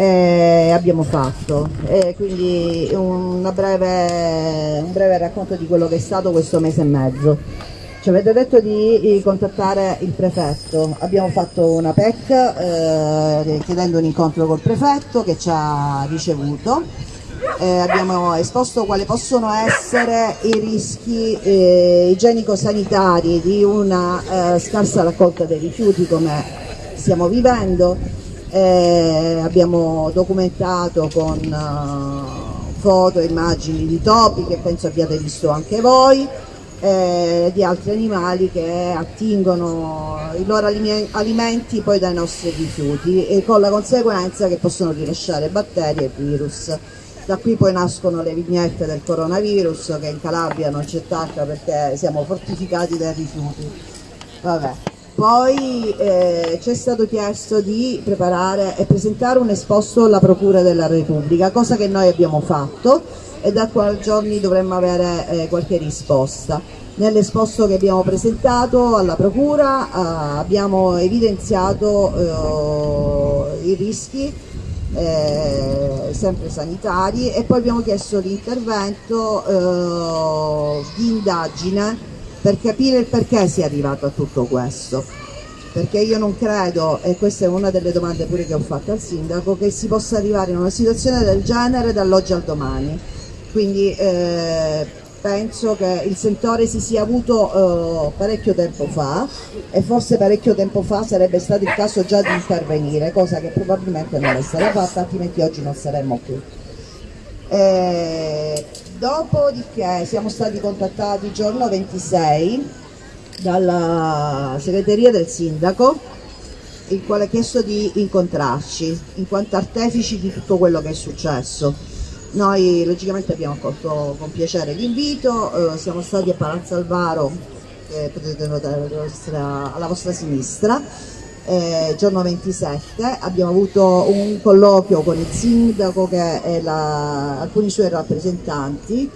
eh, abbiamo fatto. Eh, quindi breve, un breve racconto di quello che è stato questo mese e mezzo. Ci avete detto di contattare il prefetto, abbiamo fatto una PEC eh, chiedendo un incontro col prefetto che ci ha ricevuto, eh, abbiamo esposto quali possono essere i rischi eh, igienico-sanitari di una eh, scarsa raccolta dei rifiuti come stiamo vivendo, eh, abbiamo documentato con uh, foto e immagini di topi che penso abbiate visto anche voi, eh, di altri animali che attingono i loro alimenti poi dai nostri rifiuti e con la conseguenza che possono rilasciare batteri e virus. Da qui poi nascono le vignette del coronavirus che in Calabria non c'è tacca perché siamo fortificati dai rifiuti. Vabbè. Poi eh, ci è stato chiesto di preparare e presentare un esposto alla Procura della Repubblica, cosa che noi abbiamo fatto e da qua giorni dovremmo avere eh, qualche risposta. Nell'esposto che abbiamo presentato alla Procura eh, abbiamo evidenziato eh, i rischi eh, sempre sanitari e poi abbiamo chiesto l'intervento eh, di indagine per capire il perché si è arrivato a tutto questo perché io non credo, e questa è una delle domande pure che ho fatto al sindaco, che si possa arrivare in una situazione del genere dall'oggi al domani. Quindi eh, penso che il sentore si sia avuto eh, parecchio tempo fa e forse parecchio tempo fa sarebbe stato il caso già di intervenire, cosa che probabilmente non è stata fatta, altrimenti oggi non saremmo qui. Eh, dopodiché siamo stati contattati giorno 26 dalla segreteria del sindaco il quale ha chiesto di incontrarci in quanto artefici di tutto quello che è successo. Noi logicamente abbiamo accolto con piacere l'invito, eh, siamo stati a Palazzo Alvaro, che potete notare alla vostra sinistra, eh, giorno 27, abbiamo avuto un colloquio con il sindaco e la, alcuni suoi rappresentanti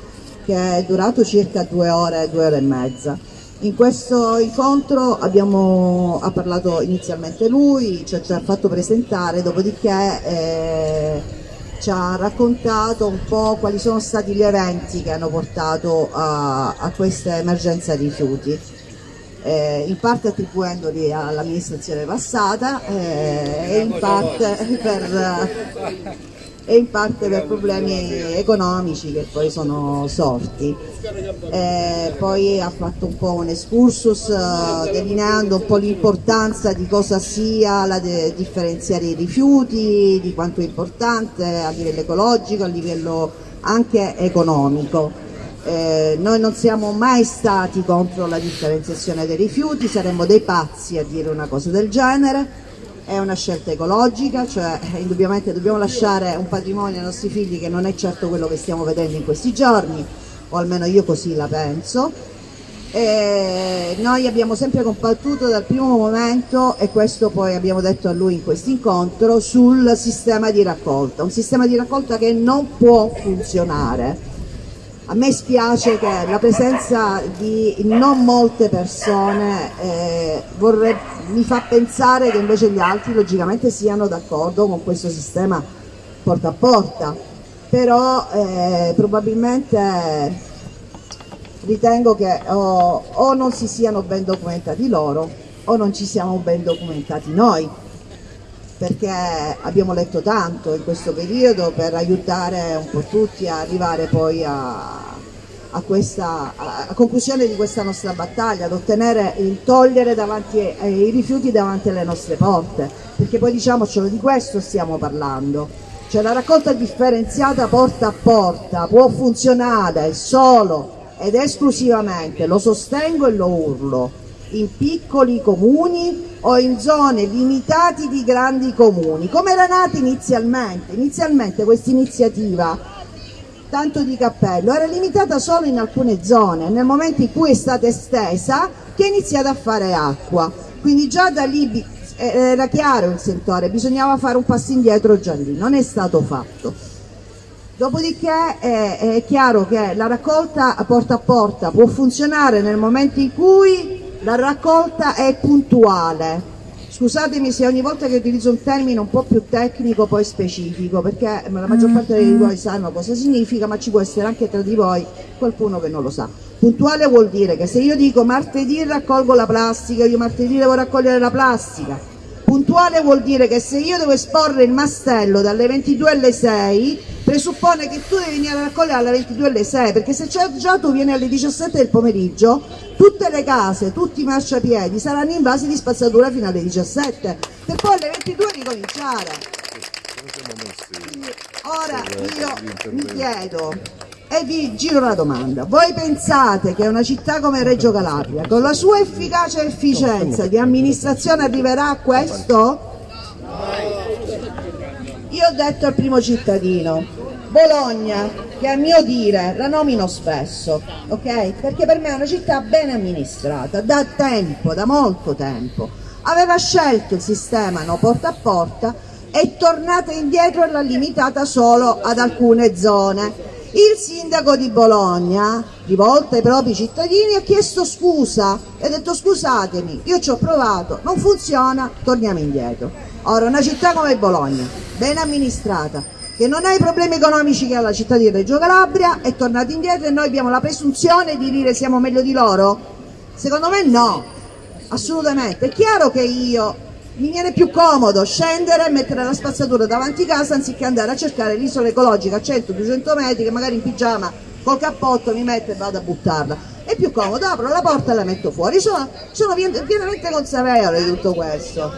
che è durato circa due ore, due ore e mezza. In questo incontro abbiamo, ha parlato inizialmente lui, ci ha, ci ha fatto presentare, dopodiché eh, ci ha raccontato un po' quali sono stati gli eventi che hanno portato a, a questa emergenza rifiuti eh, in parte attribuendoli all'amministrazione passata eh, e, in per, e, in parte per, problemi economici che poi sono sorti. Eh, poi ha fatto un po' un excursus eh, delineando un po' l'importanza di cosa sia la differenziare i rifiuti, di quanto è importante a livello ecologico, a livello anche economico. Eh, noi non siamo mai stati contro la differenziazione dei rifiuti, saremmo dei pazzi a dire una cosa del genere, è una scelta ecologica, cioè eh, indubbiamente dobbiamo lasciare un patrimonio ai nostri figli che non è certo quello che stiamo vedendo in questi giorni, o almeno io così la penso. E noi abbiamo sempre combattuto dal primo momento, e questo poi abbiamo detto a lui in questo incontro, sul sistema di raccolta, un sistema di raccolta che non può funzionare a me spiace che la presenza di non molte persone eh, vorrebbe, mi fa pensare che invece gli altri logicamente siano d'accordo con questo sistema porta a porta, però eh, probabilmente ritengo che o, o non si siano ben documentati loro o non ci siamo ben documentati noi perché abbiamo letto tanto in questo periodo per aiutare un po' tutti a arrivare poi a, a, questa, a conclusione di questa nostra battaglia, ad ottenere il togliere davanti, eh, i rifiuti davanti alle nostre porte, perché poi diciamocelo di questo stiamo parlando. Cioè la raccolta differenziata porta a porta può funzionare solo ed esclusivamente, lo sostengo e lo urlo, in piccoli comuni o in zone limitate di grandi comuni. Come era nata inizialmente? Inizialmente questa iniziativa, tanto di cappello, era limitata solo in alcune zone, nel momento in cui è stata estesa che è iniziata a fare acqua. Quindi già da lì eh, era chiaro il sentore, bisognava fare un passo indietro già lì, non è stato fatto. Dopodiché è, è chiaro che la raccolta porta a porta può funzionare nel momento in cui la raccolta è puntuale, Scusatemi se ogni volta che utilizzo un termine un po' più tecnico poi specifico, perché la maggior parte di voi sanno cosa significa, ma ci può essere anche tra di voi qualcuno che non lo sa. Puntuale vuol dire che se io dico martedì raccolgo la plastica, io martedì devo raccogliere la plastica. Puntuale vuol dire che se io devo esporre il mastello dalle 22 alle 6, presuppone che tu devi venire a raccogliere alle 22 alle 6, perché se già tu vieni alle 17 del pomeriggio, tutte le case, tutti i marciapiedi saranno invasi di spazzatura fino alle 17, per poi alle 22 ricominciare. Ora io mi chiedo, e vi giro la domanda. Voi pensate che una città come Reggio Calabria, con la sua efficacia e efficienza di amministrazione arriverà a questo? Io ho detto al primo cittadino, Bologna, che a mio dire la nomino spesso, ok? Perché per me è una città ben amministrata, da tempo, da molto tempo. Aveva scelto il sistema no porta a porta è tornata indietro e l'ha limitata solo ad alcune zone il sindaco di Bologna, rivolto ai propri cittadini, ha chiesto scusa e ha detto scusatemi, io ci ho provato, non funziona, torniamo indietro. Ora, una città come Bologna, ben amministrata, che non ha i problemi economici che ha la città di Reggio Calabria, è tornata indietro e noi abbiamo la presunzione di dire siamo meglio di loro? Secondo me no, assolutamente. È chiaro che io mi viene più comodo scendere e mettere la spazzatura davanti casa anziché andare a cercare l'isola ecologica a 100-200 metri che magari in pigiama col cappotto mi metto e vado a buttarla. È più comodo, apro la porta e la metto fuori. Sono, sono pienamente consapevole di tutto questo.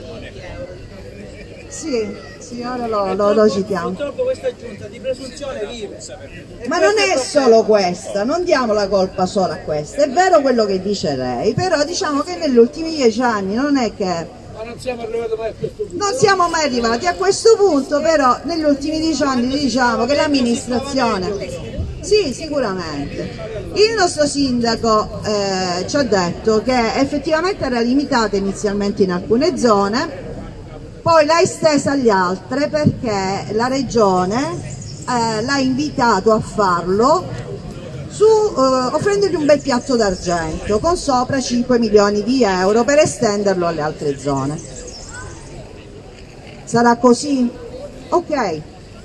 Sì, sì ora lo, lo, lo citiamo. purtroppo questa giunta di presunzione vive ma non è solo questa non diamo la colpa solo a questa. È vero quello che dice lei però diciamo che negli ultimi dieci anni non è che ma non siamo arrivati mai a questo punto. Non siamo mai arrivati a questo punto, però negli ultimi dieci anni diciamo che l'amministrazione... Sì, sicuramente. Il nostro sindaco eh, ci ha detto che effettivamente era limitata inizialmente in alcune zone, poi l'ha estesa agli altre perché la regione eh, l'ha invitato a farlo su, uh, offrendogli un bel piatto d'argento con sopra 5 milioni di euro per estenderlo alle altre zone. Sarà così? Ok,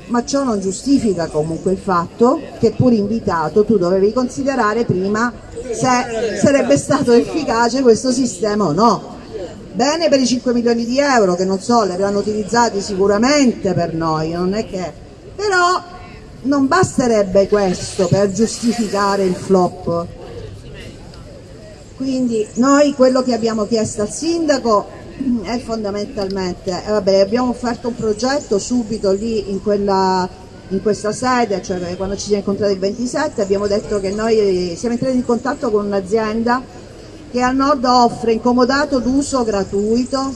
ma ciò non giustifica comunque il fatto che pur invitato tu dovevi considerare prima se sarebbe stato efficace questo sistema o no. Bene per i 5 milioni di euro che non so, li avranno utilizzati sicuramente per noi, non è che... però non basterebbe questo per giustificare il flop. Quindi noi quello che abbiamo chiesto al sindaco è fondamentalmente, eh, vabbè, abbiamo offerto un progetto subito lì in, quella, in questa sede, cioè quando ci siamo incontrati il 27 abbiamo detto che noi siamo entrati in contatto con un'azienda che al nord offre incomodato d'uso gratuito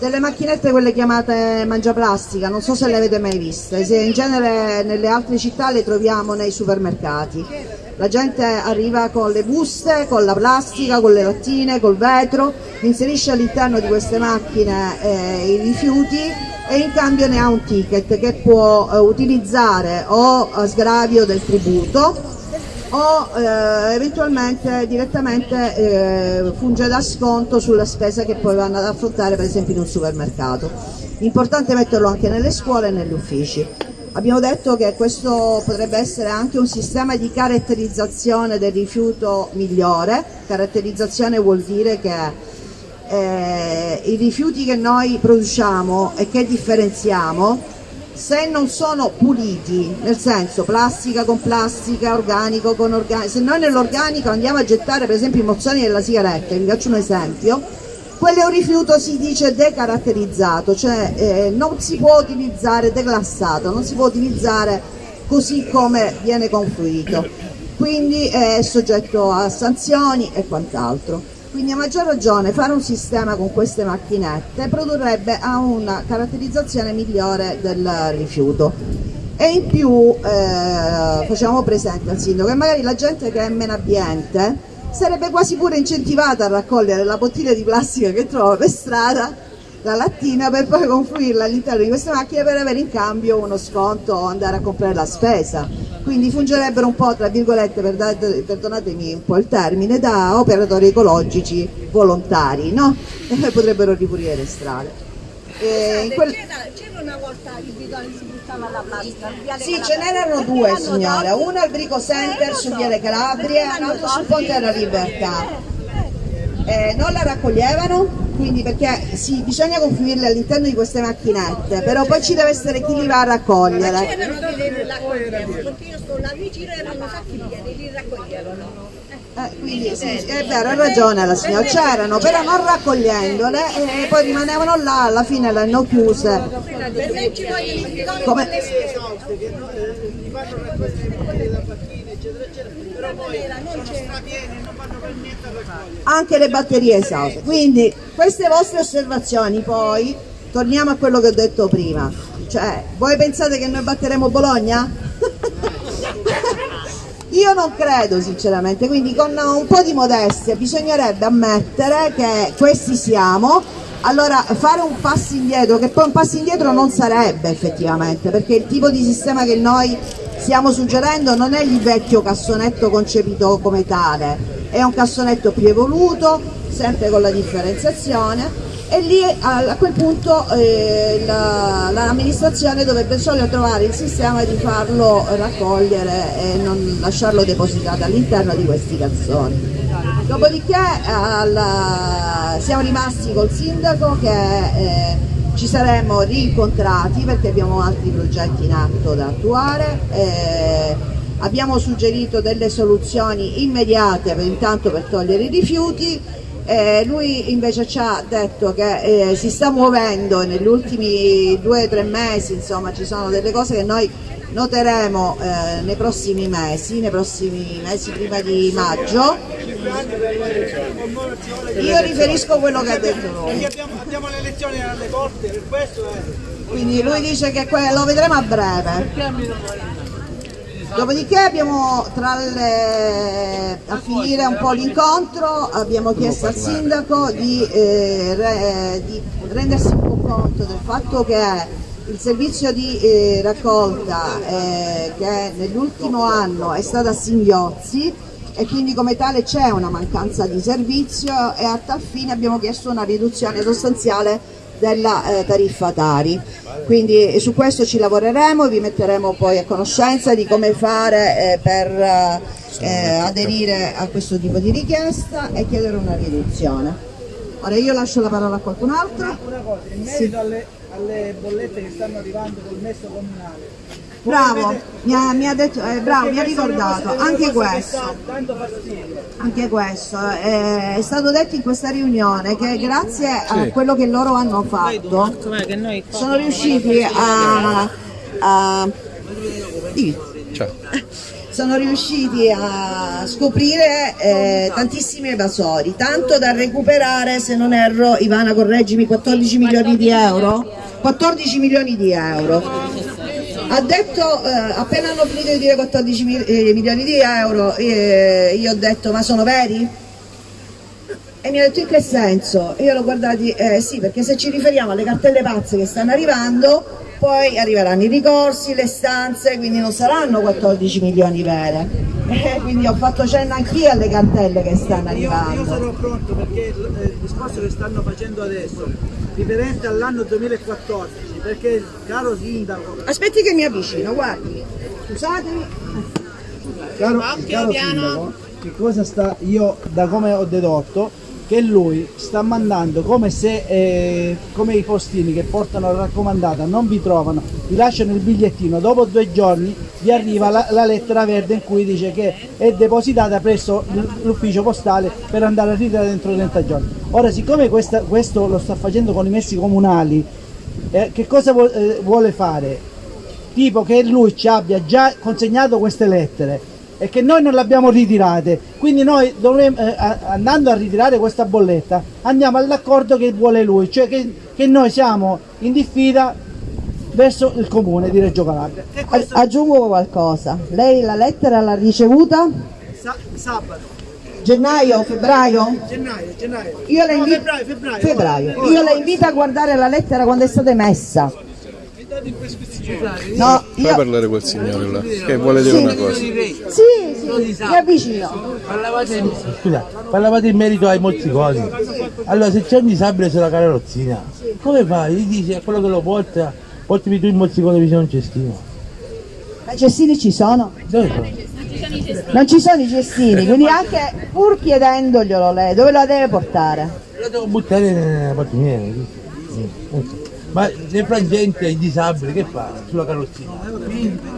delle macchinette quelle chiamate mangiaplastica, non so se le avete mai viste, se in genere nelle altre città le troviamo nei supermercati. La gente arriva con le buste, con la plastica, con le lattine, col vetro, inserisce all'interno di queste macchine eh, i rifiuti e in cambio ne ha un ticket che può eh, utilizzare o a sgravio del tributo o eh, eventualmente direttamente eh, funge da sconto sulla spesa che poi vanno ad affrontare per esempio in un supermercato. Importante metterlo anche nelle scuole e negli uffici. Abbiamo detto che questo potrebbe essere anche un sistema di caratterizzazione del rifiuto migliore, caratterizzazione vuol dire che eh, i rifiuti che noi produciamo e che differenziamo se non sono puliti, nel senso plastica con plastica, organico con organico, se noi nell'organico andiamo a gettare per esempio i mozzoni della sigaretta, vi faccio un esempio, quello è un rifiuto si dice decaratterizzato, cioè eh, non si può utilizzare declassato, non si può utilizzare così come viene confluito, quindi è soggetto a sanzioni e quant'altro. Quindi a maggior ragione fare un sistema con queste macchinette produrrebbe a una caratterizzazione migliore del rifiuto. E in più eh, facciamo presente al sindaco che magari la gente che è meno ambiente sarebbe quasi pure incentivata a raccogliere la bottiglia di plastica che trova per strada, la lattina, per poi confluirla all'interno di queste macchine per avere in cambio uno sconto o andare a comprare la spesa quindi fungerebbero un po' tra virgolette, per- perdonatemi un po' il termine, da operatori ecologici volontari, no? E potrebbero ripulire le strade. Quel- C'era, una volta il bidone si buttava la plastica. Sì, Calabria. ce n'erano due tolto. uno al Brico Center Eh, so. Viale Calabria e Perché un altro l'hanno sul Ponte della Libertà. Eh, non la raccoglievano, quindi perché sì, bisogna confluirle all'interno di queste macchinette, però poi ci deve essere chi li va a raccogliere. C'erano che li raccoglievano, perché io sto là vicino e erano sacchi pieni, li raccoglievano. Eh, quindi sì, è vero, ha ragione la signora, c'erano, però non raccogliendole e poi rimanevano là, alla fine le hanno chiuse. Come- le eh, però poi sono strapieni anche le batterie esauste. Quindi queste vostre osservazioni poi, torniamo a quello che ho detto prima, cioè voi pensate che noi batteremo Bologna? Io non credo sinceramente, quindi con un po' di modestia bisognerebbe ammettere che questi siamo, allora fare un passo indietro, che poi un passo indietro non sarebbe effettivamente, perché il tipo di sistema che noi stiamo suggerendo non è il vecchio cassonetto concepito come tale, è un cassonetto più evoluto, sempre con la differenziazione e lì a, a quel punto eh, la- l'amministrazione dovrebbe solo trovare il sistema di farlo raccogliere e non lasciarlo depositato all'interno di questi cassoni. Dopodiché alla- siamo rimasti col sindaco che eh, ci saremmo rincontrati perché abbiamo altri progetti in atto da attuare. eh, abbiamo suggerito delle soluzioni immediate per, intanto per togliere i rifiuti. Eh, lui invece ci ha detto che eh, si sta muovendo negli ultimi due o tre mesi, insomma ci sono delle cose che noi noteremo eh, nei prossimi mesi, nei prossimi mesi prima di maggio. Io riferisco quello che ha detto lui. abbiamo, le elezioni alle porte per questo è Quindi lui dice che lo vedremo a breve. Dopodiché abbiamo tra le, a finire un po' l'incontro abbiamo chiesto al sindaco di, eh, re- di rendersi un po' conto del fatto che il servizio di eh, raccolta eh, che nell'ultimo anno è stato a singhiozzi e quindi come tale c'è una mancanza di servizio e a tal fine abbiamo chiesto una riduzione sostanziale della eh, tariffa Tari. Quindi eh, su questo ci lavoreremo, vi metteremo poi a conoscenza di come fare eh, per eh, aderire a questo tipo di richiesta e chiedere una riduzione. Ora io lascio la parola a qualcun altro. una cosa in merito alle, alle bollette che stanno arrivando col messo comunale Bravo, mi ha, mi ha detto, eh, bravo, mi ha ricordato, anche questo. Anche questo, eh, è stato detto in questa riunione che grazie a quello che loro hanno fatto sono riusciti a, a- sono riusciti a scoprire eh, tantissimi evasori, tanto da recuperare, se non erro, Ivana correggimi, 14 milioni di euro? 14 milioni di euro. Ha detto, eh, appena hanno finito di dire 14 mil- eh, milioni di euro, eh, io ho detto ma sono veri? E mi ha detto in che senso? Io l'ho guardati, eh sì, perché se ci riferiamo alle cartelle pazze che stanno arrivando, poi arriveranno i ricorsi, le stanze, quindi non saranno 14 milioni vere. Eh, quindi ho fatto cenno anch'io alle cartelle che stanno io, io arrivando. sarò pronto perché il, eh, il discorso che stanno facendo adesso riferente all'anno 2014 perché caro sindaco Aspetti che mi avvicino, guardi. Scusatemi. Caro, caro sindaco, che cosa sta, io da come ho dedotto, che lui sta mandando come se, eh, come i postini che portano la raccomandata non vi trovano, vi lasciano il bigliettino, dopo due giorni vi arriva la, la lettera verde in cui dice che è depositata presso l'ufficio postale per andare a ritirare dentro 30 giorni. Ora, siccome questa- questo lo sta facendo con i messi comunali, eh, che cosa eh, vuole fare? tipo che lui ci abbia già consegnato queste lettere e che noi non le abbiamo ritirate. Quindi noi dovremmo, eh, andando a ritirare questa bolletta, andiamo all'accordo che vuole lui, cioè che, che noi siamo in diffida verso il comune di Reggio Calabria. Questo Aggiungo qualcosa. Lei la lettera l'ha ricevuta? sa- sabato, Gennaio, febbraio? gennaio, gennaio. Io la No, invito, febbraio, febbraio. febbraio. Oh, Io la oh, invito a guardare la lettera quando è stata emessa. No, Fai io... parlare quel signore là, che vuole dire una cosa. Sì, sì, mi avvicino. Parlavate, scusa, parlavate in merito ai mozziconi. Allora, se c'è un disabile sulla carrozzina, come fai? Gli dici a quello che lo porta, portami tu il mozzicone vicino a un cestino. Ma i cestini ci sono? Dove sono? Non ci sono i cestini, quindi anche pur chiedendoglielo lei, dove lo deve portare? Lo devo buttare nella pattumiera. Ma nel frangente il disabile che fa sulla carrozzina?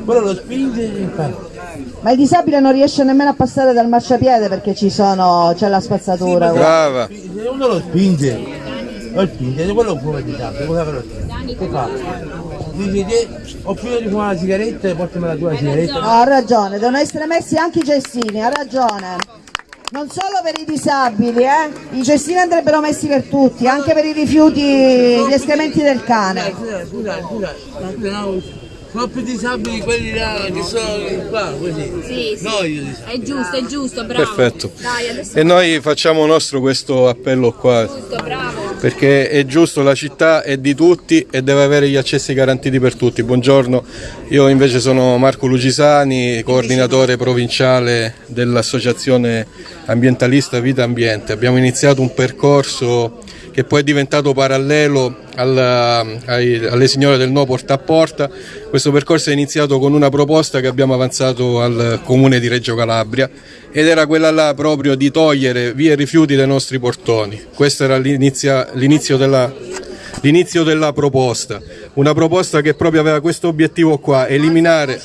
Quello lo spinge e fa. Ma il disabile non riesce nemmeno a passare dal marciapiede perché ci sono, c'è la spazzatura. guarda. Brava. Se uno lo spinge, lo spinge, se quello fuma il disabile, con la carrozzina. Che fa? Dice che ho finito di fumare la sigaretta e portami la tua sigaretta. No, ha ragione, devono essere messi anche i cestini, ha ragione. Non solo per i disabili, eh? I cestini andrebbero messi per tutti, anche per i rifiuti, gli escrementi del cane. Scusa, scusa, scusa, sono più disabili quelli là che sono qua, così. Sì, sì. No, io disabile. È giusto, è giusto, bravo. Perfetto. Dai, adesso E noi facciamo nostro questo appello qua, giusto, bravo. perché è giusto, la città è di tutti e deve avere gli accessi garantiti per tutti. Buongiorno, io invece sono Marco Lucisani, coordinatore provinciale dell'associazione ambientalista Vita Ambiente. Abbiamo iniziato un percorso che poi è diventato parallelo alla- ai- alle signore del no porta a porta. Questo percorso è iniziato con una proposta che abbiamo avanzato al comune di Reggio Calabria ed era quella là proprio di togliere via i rifiuti dai nostri portoni. Questo era l'inizio della, della proposta, una proposta che proprio aveva questo obiettivo qua, eliminare,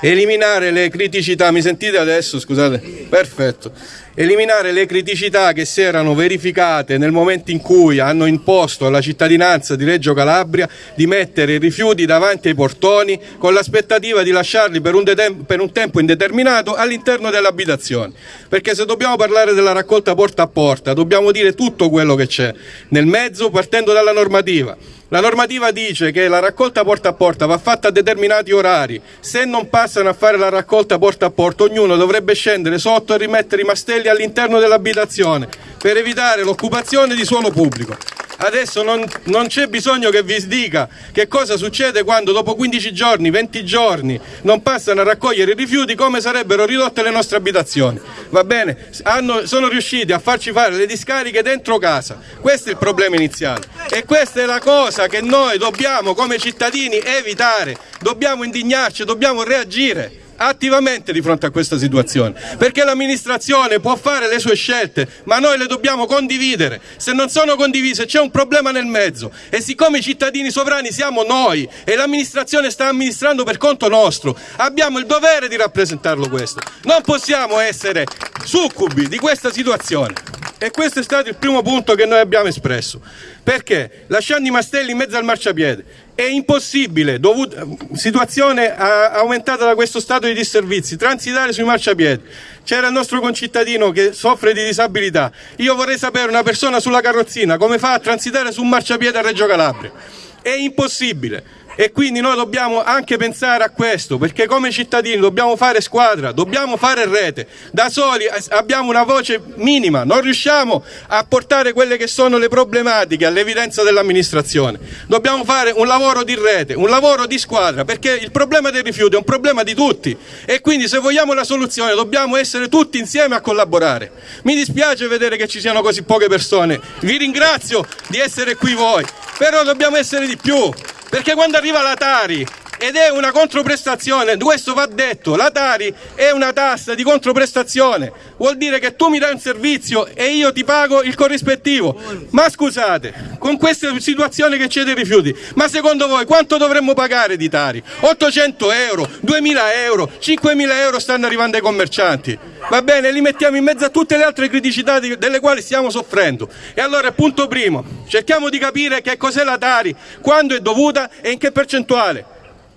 eliminare le criticità, mi sentite adesso? Scusate, perfetto, eliminare le criticità che si erano verificate nel momento in cui hanno imposto alla cittadinanza di Reggio Calabria di mettere i rifiuti davanti ai portoni con l'aspettativa di lasciarli per un, per un tempo indeterminato all'interno delle abitazioni. Perché se dobbiamo parlare della raccolta porta a porta, dobbiamo dire tutto quello che c'è nel mezzo partendo dalla normativa. La normativa dice che la raccolta porta a porta va fatta a determinati orari. Se non passano a fare la raccolta porta a porta, ognuno dovrebbe scendere sotto e rimettere i mastelli all'interno dell'abitazione per evitare l'occupazione di suolo pubblico. Adesso non, non c'è bisogno che vi dica che cosa succede quando dopo 15 giorni, 20 giorni non passano a raccogliere i rifiuti, come sarebbero ridotte le nostre abitazioni. Va bene? Hanno- sono riusciti a farci fare le discariche dentro casa. Questo è il problema iniziale. E questa è la cosa che noi dobbiamo come cittadini evitare. Dobbiamo indignarci, dobbiamo reagire attivamente di fronte a questa situazione. Perché l'amministrazione può fare le sue scelte ma noi le dobbiamo condividere. Se non sono condivise c'è un problema nel mezzo. E siccome i cittadini sovrani siamo noi e l'amministrazione sta amministrando per conto nostro abbiamo il dovere di rappresentarlo questo. Non possiamo essere succubi di questa situazione. E questo è stato il primo punto che noi abbiamo espresso. Perché? Lasciando i mastelli in mezzo al marciapiede è impossibile, dovuto, situazione ah, aumentata da questo stato di disservizi, transitare sui marciapiedi. C'era il nostro concittadino che soffre di disabilità. Io vorrei sapere una persona sulla carrozzina come fa a transitare su un marciapiede a Reggio Calabria. È impossibile. E quindi noi dobbiamo anche pensare a questo, perché come cittadini dobbiamo fare squadra, dobbiamo fare rete. Da soli abbiamo una voce minima, non riusciamo a portare quelle che sono le problematiche all'evidenza dell'amministrazione. Dobbiamo fare un lavoro di rete, un lavoro di squadra, perché il problema dei rifiuti è un problema di tutti e quindi se vogliamo la soluzione dobbiamo essere tutti insieme a collaborare. Mi dispiace vedere che ci siano così poche persone, vi ringrazio di essere qui voi, però dobbiamo essere di più. Perché quando arriva la Tari ed è una controprestazione, questo va detto, la Tari è una tassa di controprestazione, vuol dire che tu mi dai un servizio e io ti pago il corrispettivo. Ma scusate, con questa situazione che c'è dei rifiuti, ma secondo voi quanto dovremmo pagare di Tari? 800 euro, 2000 euro, 5000 euro stanno arrivando ai commercianti. Va bene, li mettiamo in mezzo a tutte le altre criticità delle quali stiamo soffrendo. E allora, punto primo, cerchiamo di capire che cos'è la Tari, quando è dovuta e in che percentuale.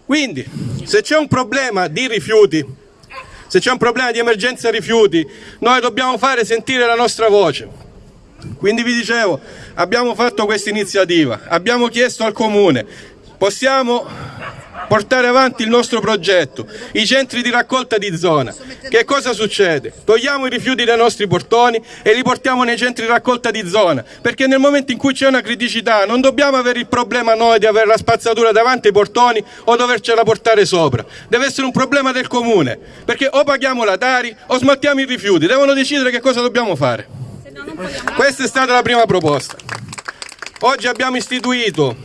Quindi, se c'è un problema di rifiuti, se c'è un problema di emergenza rifiuti, noi dobbiamo fare sentire la nostra voce. Quindi vi dicevo, abbiamo fatto questa iniziativa, abbiamo chiesto al comune, possiamo portare avanti il nostro progetto, i centri di raccolta di zona. Che cosa succede? Togliamo i rifiuti dai nostri portoni e li portiamo nei centri di raccolta di zona, perché nel momento in cui c'è una criticità non dobbiamo avere il problema noi di avere la spazzatura davanti ai portoni o dovercela portare sopra. Deve essere un problema del comune, perché o paghiamo la Tari o smaltiamo i rifiuti, devono decidere che cosa dobbiamo fare. Questa è stata la prima proposta. Oggi abbiamo istituito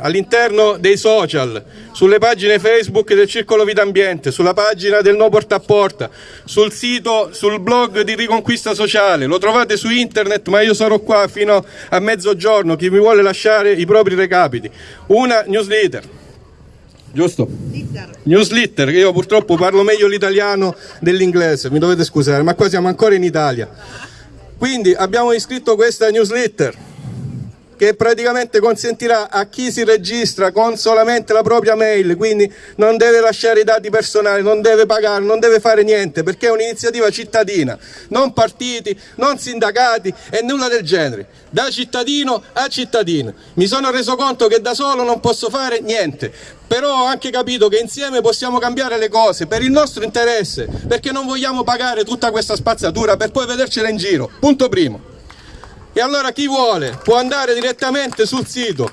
all'interno dei social, sulle pagine Facebook del Circolo Vita Ambiente, sulla pagina del No Porta a Porta, sul sito, sul blog di Riconquista Sociale, lo trovate su internet ma io sarò qua fino a mezzogiorno, chi mi vuole lasciare i propri recapiti, una newsletter. Giusto? Newsletter, che io purtroppo parlo meglio l'italiano dell'inglese, mi dovete scusare, ma qua siamo ancora in Italia. Quindi abbiamo iscritto questa newsletter che praticamente consentirà a chi si registra con solamente la propria mail, quindi non deve lasciare i dati personali, non deve pagare, non deve fare niente, perché è un'iniziativa cittadina, non partiti, non sindacati e nulla del genere, da cittadino a cittadino. Mi sono reso conto che da solo non posso fare niente, però ho anche capito che insieme possiamo cambiare le cose per il nostro interesse, perché non vogliamo pagare tutta questa spazzatura per poi vedercela in giro. Punto primo. E allora chi vuole può andare direttamente sul sito,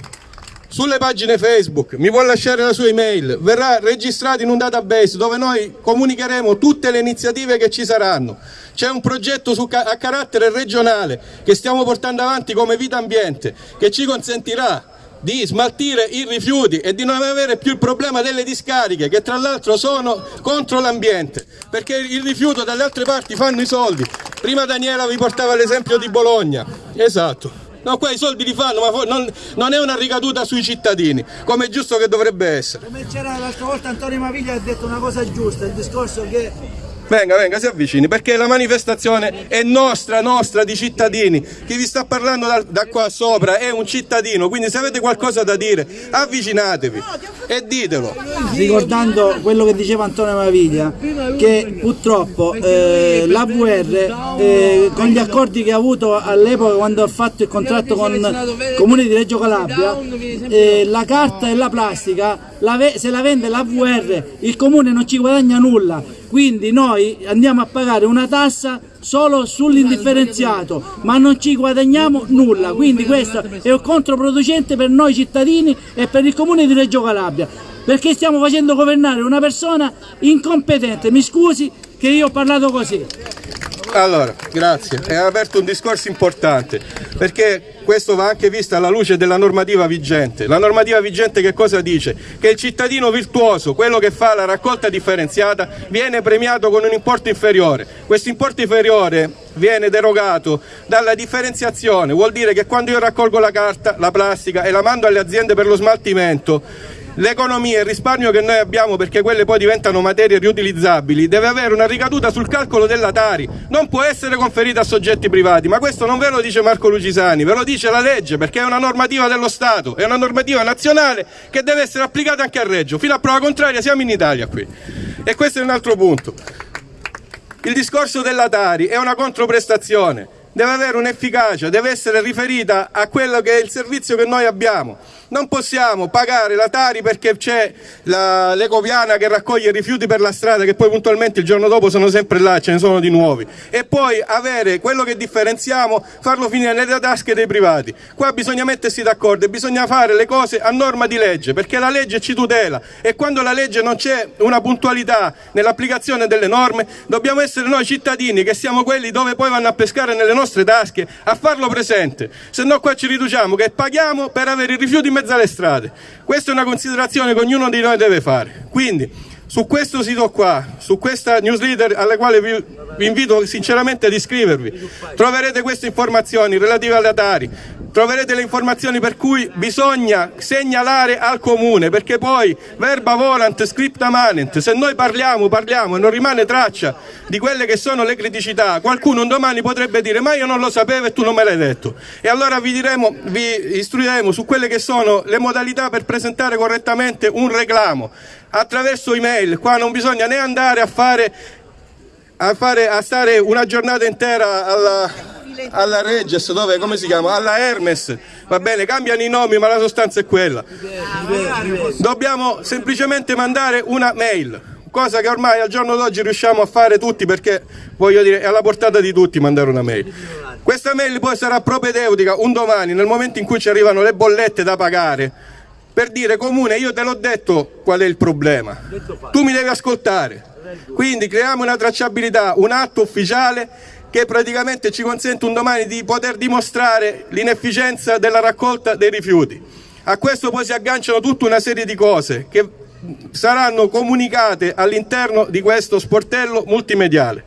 sulle pagine Facebook, mi può lasciare la sua email, verrà registrato in un database dove noi comunicheremo tutte le iniziative che ci saranno. C'è un progetto su, a carattere regionale che stiamo portando avanti come Vita Ambiente che ci consentirà di smaltire i rifiuti e di non avere più il problema delle discariche che tra l'altro sono contro l'ambiente perché il rifiuto dalle altre parti fanno i soldi. Prima Daniela vi portava l'esempio di Bologna. Esatto. No, qua i soldi li fanno, ma non, non, è una ricaduta sui cittadini, come è giusto che dovrebbe essere. Come c'era l'altra volta Antonio Maviglia ha detto una cosa giusta, il discorso che Venga, venga, si avvicini, perché la manifestazione è nostra, nostra, di cittadini. Chi vi sta parlando da, da, qua sopra è un cittadino, quindi se avete qualcosa da dire, avvicinatevi e ditelo. Ricordando quello che diceva Antonio Maviglia, che purtroppo eh, l'AVR, eh, con gli accordi che ha avuto all'epoca quando ha fatto il contratto con il Comune di Reggio Calabria, eh, la carta e la plastica, la se la vende l'AVR, il Comune non ci guadagna nulla quindi noi andiamo a pagare una tassa solo sull'indifferenziato ma non ci guadagniamo nulla. Quindi questo è un controproducente per noi cittadini e per il comune di Reggio Calabria perché stiamo facendo governare una persona incompetente. Mi scusi che io ho parlato così allora, grazie. Hai aperto un discorso importante, perché questo va anche visto alla luce della normativa vigente. La normativa vigente che cosa dice? Che il cittadino virtuoso, quello che fa la raccolta differenziata, viene premiato con un importo inferiore. Questo importo inferiore viene derogato dalla differenziazione, vuol dire che quando io raccolgo la carta, la plastica e la mando alle aziende per lo smaltimento, l'economia e il risparmio che noi abbiamo perché quelle poi diventano materie riutilizzabili deve avere una ricaduta sul calcolo della Tari, non può essere conferita a soggetti privati, ma questo non ve lo dice Marco Lucisani, ve lo dice la legge perché è una normativa dello Stato, è una normativa nazionale che deve essere applicata anche a Reggio, fino a prova contraria siamo in Italia qui. E questo è un altro punto. Il discorso della Tari è una controprestazione, deve avere un'efficacia, deve essere riferita a quello che è il servizio che noi abbiamo. Non possiamo pagare la Tari perché c'è l'ecoviana che raccoglie rifiuti per la strada che poi puntualmente il giorno dopo sono sempre là, ce ne sono di nuovi. E poi avere quello che differenziamo, farlo finire nelle tasche dei privati. Qua bisogna mettersi d'accordo e bisogna fare le cose a norma di legge perché la legge ci tutela e quando la legge non c'è una puntualità nell'applicazione delle norme dobbiamo essere noi cittadini che siamo quelli dove poi vanno a pescare nelle nostre tasche a farlo presente. Se no qua ci riduciamo che paghiamo per avere i rifiuti mezzo alle strade. Questa è una considerazione che ognuno di noi deve fare. Quindi su questo sito qua, su questa newsletter alla quale vi, vi invito sinceramente ad iscrivervi, troverete queste informazioni relative alle Atari, troverete le informazioni per cui bisogna segnalare al comune, perché poi verba volant, scripta manent, se noi parliamo, parliamo e non rimane traccia di quelle che sono le criticità, qualcuno un domani potrebbe dire ma io non lo sapevo e tu non me l'hai detto. E allora vi, diremo, vi istruiremo su quelle che sono le modalità per presentare correttamente un reclamo attraverso email, qua non bisogna né andare a fare a, fare, a stare una giornata intera alla, alla Regis, dove, come si chiama? Alla Hermes, va bene, cambiano i nomi ma la sostanza è quella. Dobbiamo semplicemente mandare una mail, cosa che ormai al giorno d'oggi riusciamo a fare tutti perché voglio dire è alla portata di tutti mandare una mail. Questa mail poi sarà propedeutica un domani nel momento in cui ci arrivano le bollette da pagare per dire comune io te l'ho detto qual è il problema, tu mi devi ascoltare, quindi creiamo una tracciabilità, un atto ufficiale che praticamente ci consente un domani di poter dimostrare l'inefficienza della raccolta dei rifiuti. A questo poi si agganciano tutta una serie di cose che saranno comunicate all'interno di questo sportello multimediale.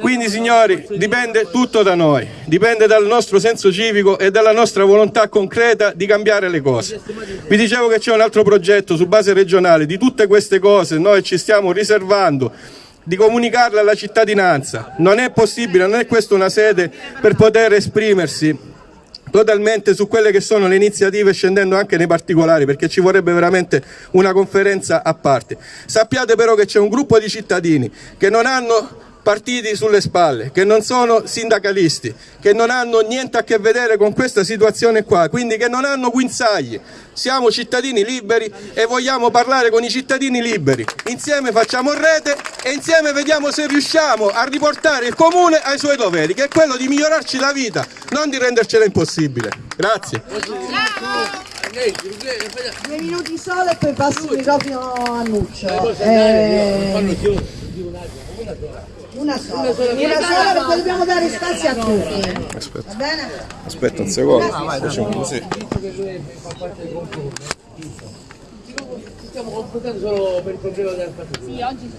Quindi signori, dipende tutto da noi, dipende dal nostro senso civico e dalla nostra volontà concreta di cambiare le cose. Vi dicevo che c'è un altro progetto su base regionale, di tutte queste cose noi ci stiamo riservando di comunicarle alla cittadinanza. Non è possibile, non è questa una sede per poter esprimersi totalmente su quelle che sono le iniziative scendendo anche nei particolari perché ci vorrebbe veramente una conferenza a parte. Sappiate però che c'è un gruppo di cittadini che non hanno partiti sulle spalle, che non sono sindacalisti, che non hanno niente a che vedere con questa situazione qua, quindi che non hanno guinzagli. Siamo cittadini liberi e vogliamo parlare con i cittadini liberi. Insieme facciamo rete e insieme vediamo se riusciamo a riportare il comune ai suoi doveri, che è quello di migliorarci la vita, non di rendercela impossibile. Grazie. Due minuti solo e poi passo il microfono a Nuccio. Eh, una sola, una sola perché dobbiamo dare spazio a tutti. Aspetta, Va bene? aspetta un secondo. Facciamo così. Stiamo confrontando solo per il problema della spazzatura. Sì, oggi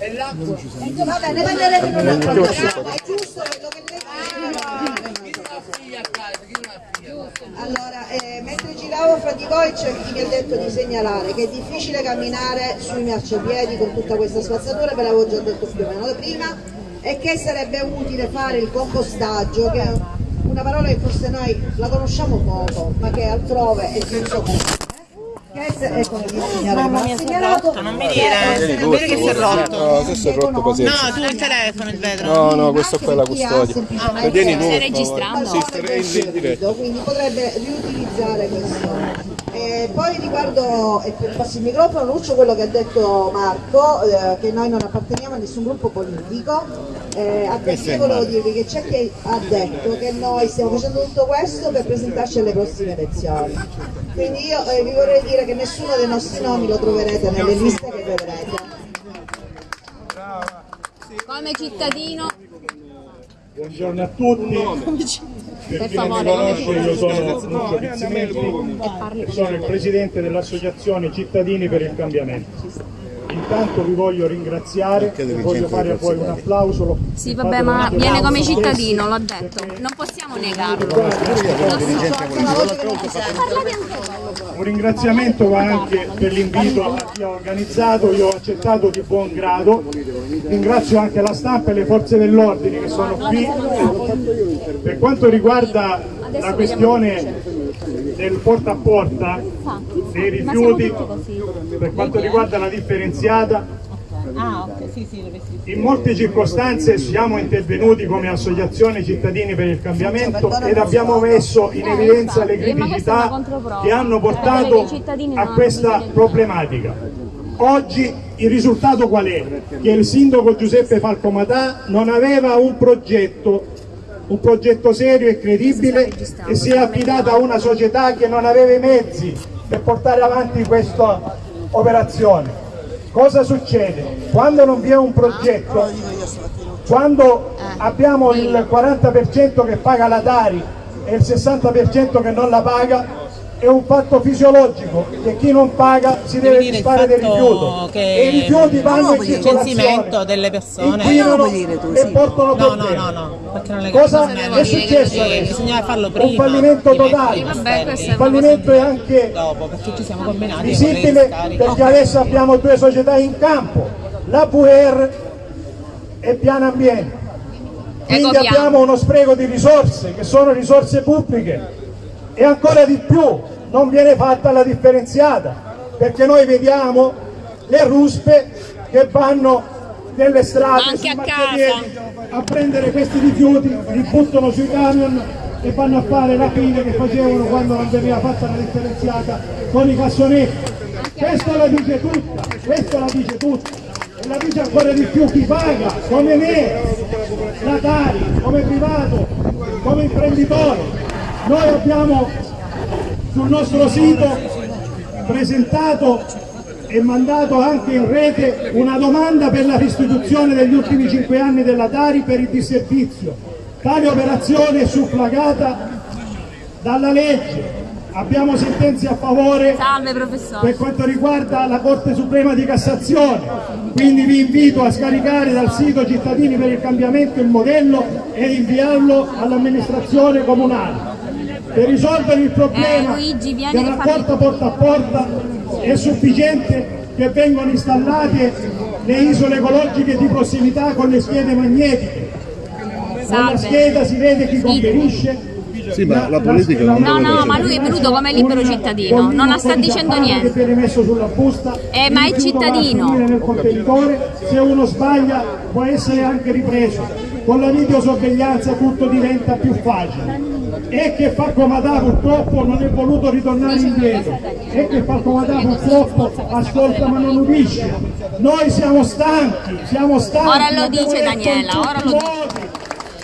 E l'acqua? Va bene, ne parleremo in un altro programma. È giusto quello che lei Allora, eh, mentre giravo fra di voi c'è chi mi ha detto di segnalare che è difficile camminare sui marciapiedi con tutta questa spazzatura, ve l'avevo già detto più o meno prima, e che sarebbe utile fare il compostaggio, che è una parola che forse noi la conosciamo poco, ma che altrove è senso comune. Ecco, il signore che mi ha segnalato, non mi dire, non dire che si è rotto. No, adesso è rotto pazienza. No, tu il telefono, il vetro. No, no, questo qua è la Anche custodia. semplicemente- Tieni tu, Stai registrando? Sì, starei in diretta. quindi potrebbe riutilizzare questo. E poi riguardo, e per passi il microfono, Lucio, quello che ha detto Marco, eh, che noi non apparteniamo a nessun gruppo politico, eh, a questo io volevo dirvi che c'è chi ha detto che noi stiamo facendo tutto questo per presentarci alle prossime elezioni. Quindi io eh, vi vorrei dire che nessuno dei nostri nomi lo troverete nelle liste che vedrete. Come cittadino, Buongiorno a tutti. Per chi non mi conosce io sono Lucio Pizzimetti e sono il presidente dell'associazione Cittadini per il Cambiamento. Intanto vi voglio ringraziare e voglio fare poi un applauso. sì vabbè ma viene come cittadino, l'ho detto, non possiamo negarlo. Un ringraziamento va anche per l'invito a chi ha organizzato, io ho accettato di buon grado. Ringrazio anche la stampa e le forze dell'ordine che sono qui. Per quanto riguarda la questione del porta a porta dei rifiuti, per quanto riguarda la differenziata, in molte circostanze siamo intervenuti come associazione cittadini per il cambiamento ed abbiamo messo in evidenza le criticità che hanno portato a questa problematica. Oggi il risultato qual è? Che il sindaco Giuseppe Falcomatà non aveva un progetto, un progetto serio e credibile e si è affidato a una società che non aveva i mezzi per portare avanti questa operazione. Cosa succede? Quando non vi è un progetto, quando abbiamo il 40% che paga la Tari e il 60% che non la paga, è un fatto fisiologico che chi non paga si deve disfare del rifiuto che e i rifiuti vanno in circolazione delle persone inquinano e portano no no no no perché non le Cosa è successo che adesso? Un fallimento totale. è fallimento è anche dopo perché ci siamo combinati visibile perché adesso abbiamo due società in campo, la VR e Piano Ambiente. Quindi Ecopiano. abbiamo uno spreco di risorse che sono risorse pubbliche e ancora di più non viene fatta la differenziata perché noi vediamo le ruspe che vanno delle strade, Anche a a prendere questi rifiuti, li buttano sui camion e vanno a fare rapine che facevano quando non veniva fatta la differenziata con i cassonetti. Questo la dice tutta, questo la dice tutta. E la dice ancora di più chi paga, come me, statali, come privato, come imprenditore. Noi abbiamo sul nostro sito presentato e mandato anche in rete una domanda per la restituzione degli ultimi cinque anni della Tari per il disservizio. Tale operazione è suffragata dalla legge. Abbiamo sentenze a favore Salve per quanto riguarda la Corte Suprema di Cassazione. Quindi vi invito a scaricare dal sito Cittadini per il Cambiamento il modello e inviarlo all'amministrazione comunale. Per risolvere il problema Eh, Luigi, vieni del rapporto porta a porta è sufficiente che vengano installate le isole ecologiche di prossimità con le schede magnetiche. Con la scheda si vede chi conferisce. Sì, ma la politica non No, no, ma lui è venuto come libero cittadino, non sta dicendo niente. Che viene messo sulla busta, Eh, ma è cittadino. finire nel contenitore, se uno sbaglia può essere anche ripreso. Con la videosorveglianza tutto diventa più facile. E che fa Comatà purtroppo non è voluto ritornare indietro. E che fa Comatà purtroppo ascolta ma non udisce. Noi siamo stanchi, siamo stanchi. Ora lo dice Daniela, ora lo modi.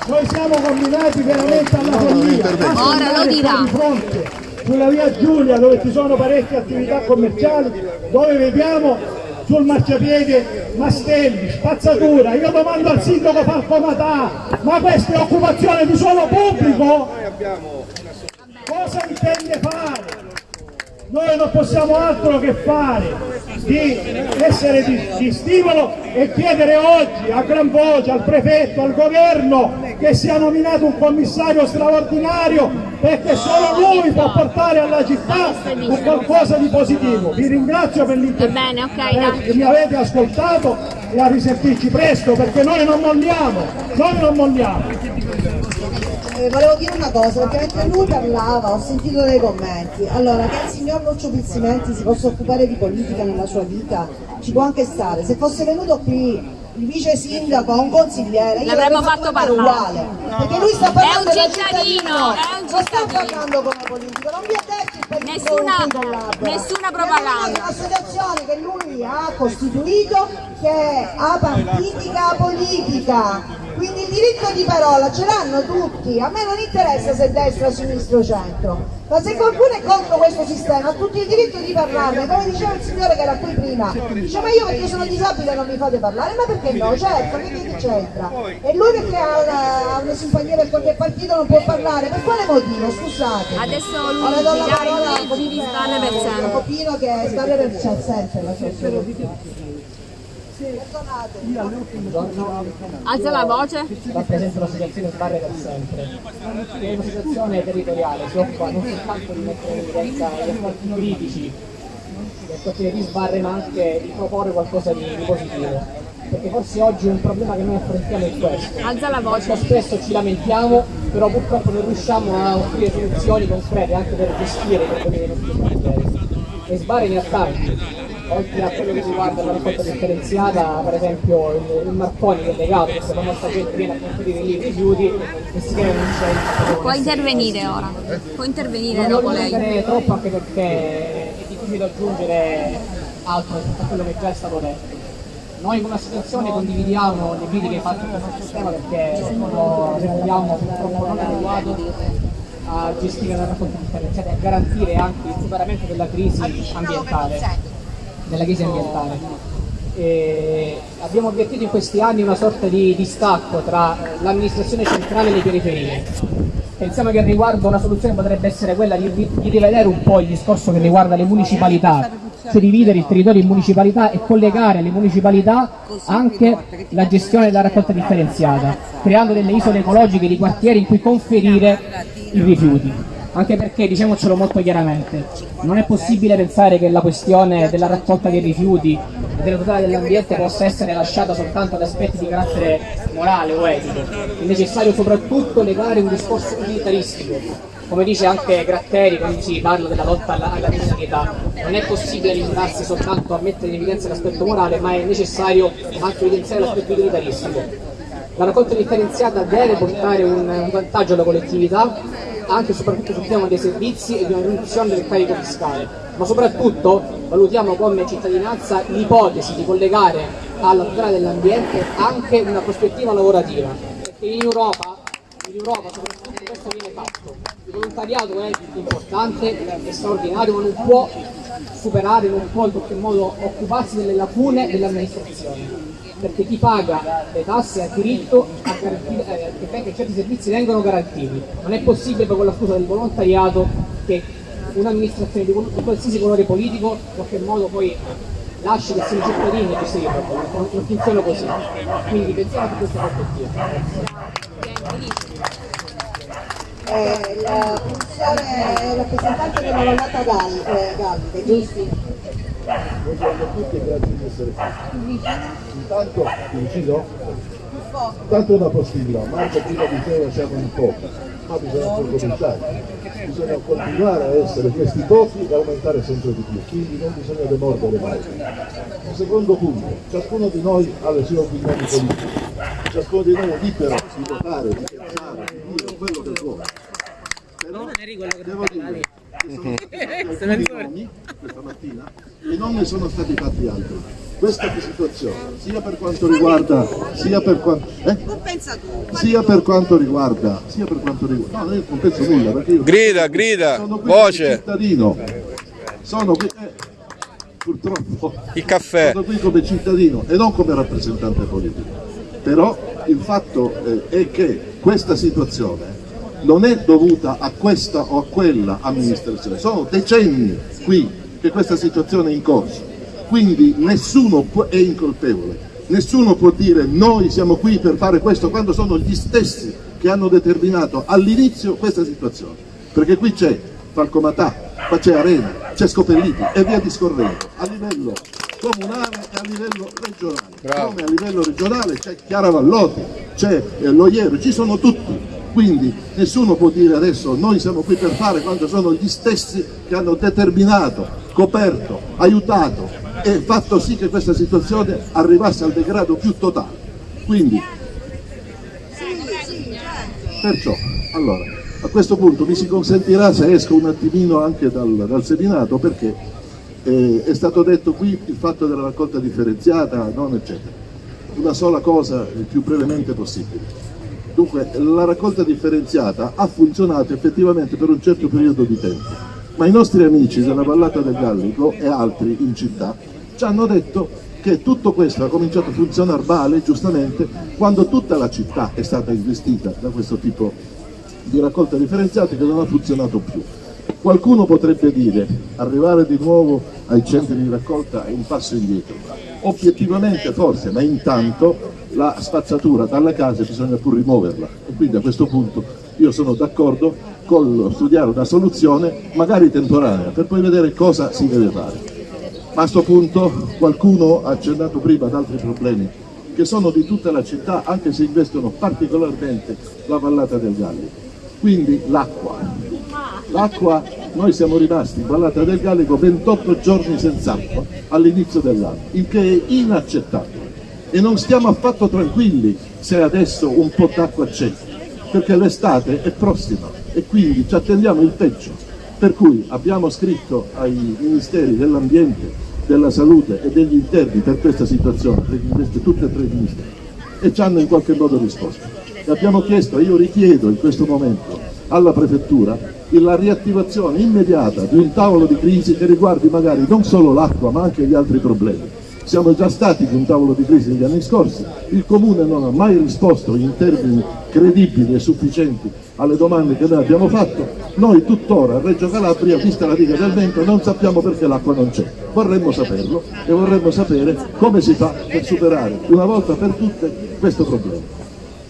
Noi siamo combinati veramente alla follia. Ora lo dirà. qua di fronte sulla via Giulia dove ci sono parecchie attività commerciali, dove vediamo sul marciapiede mastelli, spazzatura. Io domando al sindaco Falcomatà, ma questa è occupazione di suolo pubblico? Cosa intende fare? Noi non possiamo altro che fare di essere di, di stimolo e chiedere oggi a gran voce al prefetto, al governo che sia nominato un commissario straordinario perché solo lui può portare alla città un qualcosa di positivo. Vi ringrazio per l'intervento. ok, Eh, che mi avete ascoltato e a risentirci presto perché noi non molliamo, noi non molliamo. Eh, volevo dire una cosa, perché mentre lui parlava ho sentito dei commenti. Allora, che il signor Lucio Pizzimenti si possa occupare di politica nella sua vita, ci può anche stare. Se fosse venuto qui il vice sindaco o un consigliere, L'avremmo l'avrei fatto parlare uguale. perché lui sta parlando È un cittadino, è un non sta cittadino. parlando come politico, non vi ha detto il Nessuna- con nessuna ha propaganda. detto Un'associazione che lui ha costituito che è apartitica politica. Quindi il diritto di parola ce l'hanno tutti, a me non interessa se destra, sinistra o centro, ma se qualcuno è contro questo sistema ha tutti il diritto di parlarne, come diceva il signore che era qui prima, dice ma io perché sono disabile non mi fate parlare, ma perché no? Certo, che c'entra? E lui perché ha una, una simpatia per qualche partito non può parlare, per quale motivo? Scusate. Adesso Ora do la parola a. Copino che sbarre per sempre la sua. Alza la voce. rappresenta l'associazione Sbarre per sempre. È un'associazione territoriale, si occupa non soltanto di mettere in evidenza gli aspetti critici del quartiere di Sbarre, ma anche di proporre qualcosa di, di positivo. Perché forse oggi un problema che noi affrontiamo è questo. Alza la voce. Molto spesso ci lamentiamo, però purtroppo non riusciamo a offrire soluzioni concrete anche per gestire i problemi dei nostri. E Sbarre ne ha tanti. Oltre a quello che riguarda la raccolta differenziata, per esempio il, il Marconi che è legato, questa famosa gente viene a conferire lì i rifiuti e si crea un centro. Può intervenire ora. Può intervenire Non dopo voglio lei. andare troppo anche perché è difficile aggiungere altro rispetto a quello che già è stato detto. Noi come associazione condividiamo le critiche fatte sul nostro sistema perché lo reputiamo purtroppo non adeguato a gestire la raccolta differenziata e a garantire anche il superamento della crisi ambientale. Della crisi ambientale. E abbiamo avvertito in questi anni una sorta di distacco tra l'amministrazione centrale e le periferie. Pensiamo che riguardo una soluzione potrebbe essere quella di, di rivedere un po' il discorso che riguarda le municipalità, cioè dividere il territorio in municipalità e collegare alle municipalità anche la gestione della raccolta differenziata, creando delle isole ecologiche di quartieri in cui conferire i rifiuti. Anche perché, diciamocelo molto chiaramente, non è possibile pensare che la questione della raccolta dei rifiuti e della tutela dell'ambiente possa essere lasciata soltanto ad aspetti di carattere morale o etico. È necessario soprattutto legare un discorso utilitaristico come dice anche Gratteri quando si parla della lotta alla, alla criminalità, non è possibile limitarsi soltanto a mettere in evidenza l'aspetto morale, ma è necessario anche evidenziare l'aspetto utilitaristico. La raccolta differenziata deve portare un, un vantaggio alla collettività, anche e soprattutto sul tema dei servizi e di una riduzione del carico fiscale, ma soprattutto valutiamo come cittadinanza l'ipotesi di collegare alla tutela dell'ambiente anche una prospettiva lavorativa, perché in Europa, in Europa soprattutto questo viene fatto. Il volontariato è importante, è straordinario, ma non può superare, non può in qualche modo occuparsi delle lacune dell'amministrazione perché chi paga le tasse ha diritto a garantire, eh, che certi servizi vengano garantiti. Non è possibile con la scusa del volontariato che un'amministrazione di qualsiasi colore politico in qualche modo poi lasci che siano cittadini a gestire i problemi, non, funziona così. Quindi pensiamo a questa prospettiva. Eh, la funzione rappresentante della vallata Galli, eh, Galli, giusti? Buongiorno a tutti e grazie di essere qui. Intanto, vicino? Intanto una postilla, Marco prima diceva siamo in pochi, ma bisogna anche cominciare. Bisogna continuare a essere questi pochi e aumentare sempre di più, quindi non bisogna demordere mai. Un secondo punto, ciascuno di noi ha le sue opinioni politiche, ciascuno di noi è libero di votare, di pensare, di dire quello che vuole. Però devo dire che sono stati questa mattina e non ne sono stati fatti altri. Questa situazione, sia per quanto riguarda, sia per quanto, eh? sia per quanto riguarda, sia per quanto riguarda, no, io non penso nulla perché io Grida, grida, sono qui voce. come cittadino, sono qui, eh, purtroppo, Il caffè. sono qui come cittadino e non come rappresentante politico. Però il fatto eh, è che questa situazione non è dovuta a questa o a quella amministrazione, sono decenni qui che questa situazione è in corso, quindi nessuno è incolpevole, nessuno può dire noi siamo qui per fare questo quando sono gli stessi che hanno determinato all'inizio questa situazione, perché qui c'è Falcomatà, qua c'è Arena, c'è Scopelliti e via discorrendo, a livello comunale e a livello regionale, come a livello regionale c'è Chiara Vallotti, c'è eh, Loiero, ci sono tutti, quindi nessuno può dire adesso noi siamo qui per fare quando sono gli stessi che hanno determinato, coperto, aiutato e fatto sì che questa situazione arrivasse al degrado più totale. Quindi, perciò, allora, a questo punto mi si consentirà se esco un attimino anche dal, dal seminato perché eh, è stato detto qui il fatto della raccolta differenziata, non eccetera. Una sola cosa il più brevemente possibile. Dunque, la raccolta differenziata ha funzionato effettivamente per un certo periodo di tempo, ma i nostri amici della Vallata del Gallico e altri in città ci hanno detto che tutto questo ha cominciato a funzionare male, giustamente, quando tutta la città è stata investita da questo tipo di raccolta differenziata che non ha funzionato più. Qualcuno potrebbe dire arrivare di nuovo ai centri di raccolta è un passo indietro. Obiettivamente forse, ma intanto la spazzatura dalle case bisogna pur rimuoverla e quindi a questo punto io sono d'accordo con studiare una soluzione magari temporanea per poi vedere cosa si deve fare. Ma a questo punto qualcuno ha accennato prima ad altri problemi che sono di tutta la città anche se investono particolarmente la vallata del Gallico. Quindi l'acqua. L'acqua, noi siamo rimasti in vallata del Gallico 28 giorni senza acqua all'inizio dell'anno, il che è inaccettabile. E non stiamo affatto tranquilli se adesso un po' d'acqua c'è, perché l'estate è prossima e quindi ci attendiamo il peggio. Per cui abbiamo scritto ai ministeri dell'ambiente, della salute e degli interni per questa situazione, investe tutte e tre i ministeri, e ci hanno in qualche modo risposto. E abbiamo chiesto, io richiedo in questo momento alla prefettura la riattivazione immediata di un tavolo di crisi che riguardi magari non solo l'acqua ma anche gli altri problemi. Siamo già stati di un tavolo di crisi negli anni scorsi, il Comune non ha mai risposto in termini credibili e sufficienti alle domande che noi abbiamo fatto, noi tuttora a Reggio Calabria, vista la riga del vento, non sappiamo perché l'acqua non c'è. Vorremmo saperlo e vorremmo sapere come si fa per superare una volta per tutte questo problema.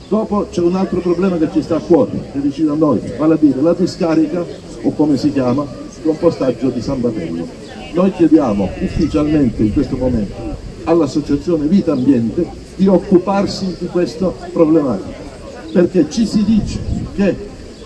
Dopo c'è un altro problema che ci sta a cuore, che è vicino a noi, vale a dire la discarica, o come si chiama, compostaggio di San Batello. Noi chiediamo ufficialmente in questo momento all'associazione Vita Ambiente di occuparsi di questa problematica, perché ci si dice che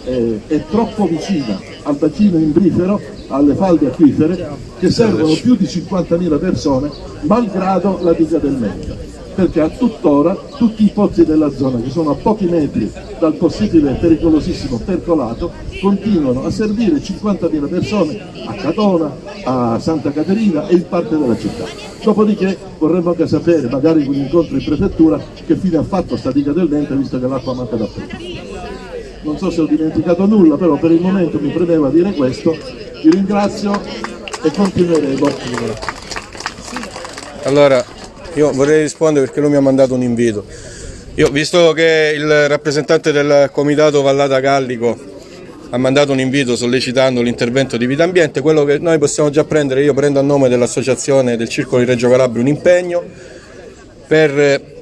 eh, è troppo vicina al bacino imbrifero, alle falde acquifere, che servono più di 50.000 persone, malgrado la diga del Menta perché a tuttora tutti i pozzi della zona che sono a pochi metri dal possibile pericolosissimo percolato continuano a servire 50.000 persone a Catona, a Santa Caterina e in parte della città. Dopodiché vorremmo anche sapere, magari con incontro in prefettura, che fine ha fatto sta diga del Dente visto che l'acqua manca da poco. Non so se ho dimenticato nulla, però per il momento mi premeva dire questo. Vi ringrazio e continueremo. Allora, io vorrei rispondere perché lui mi ha mandato un invito. Io, visto che il rappresentante del comitato Vallata Gallico ha mandato un invito sollecitando l'intervento di Vita Ambiente, quello che noi possiamo già prendere, io prendo a nome dell'associazione del Circolo di Reggio Calabria un impegno per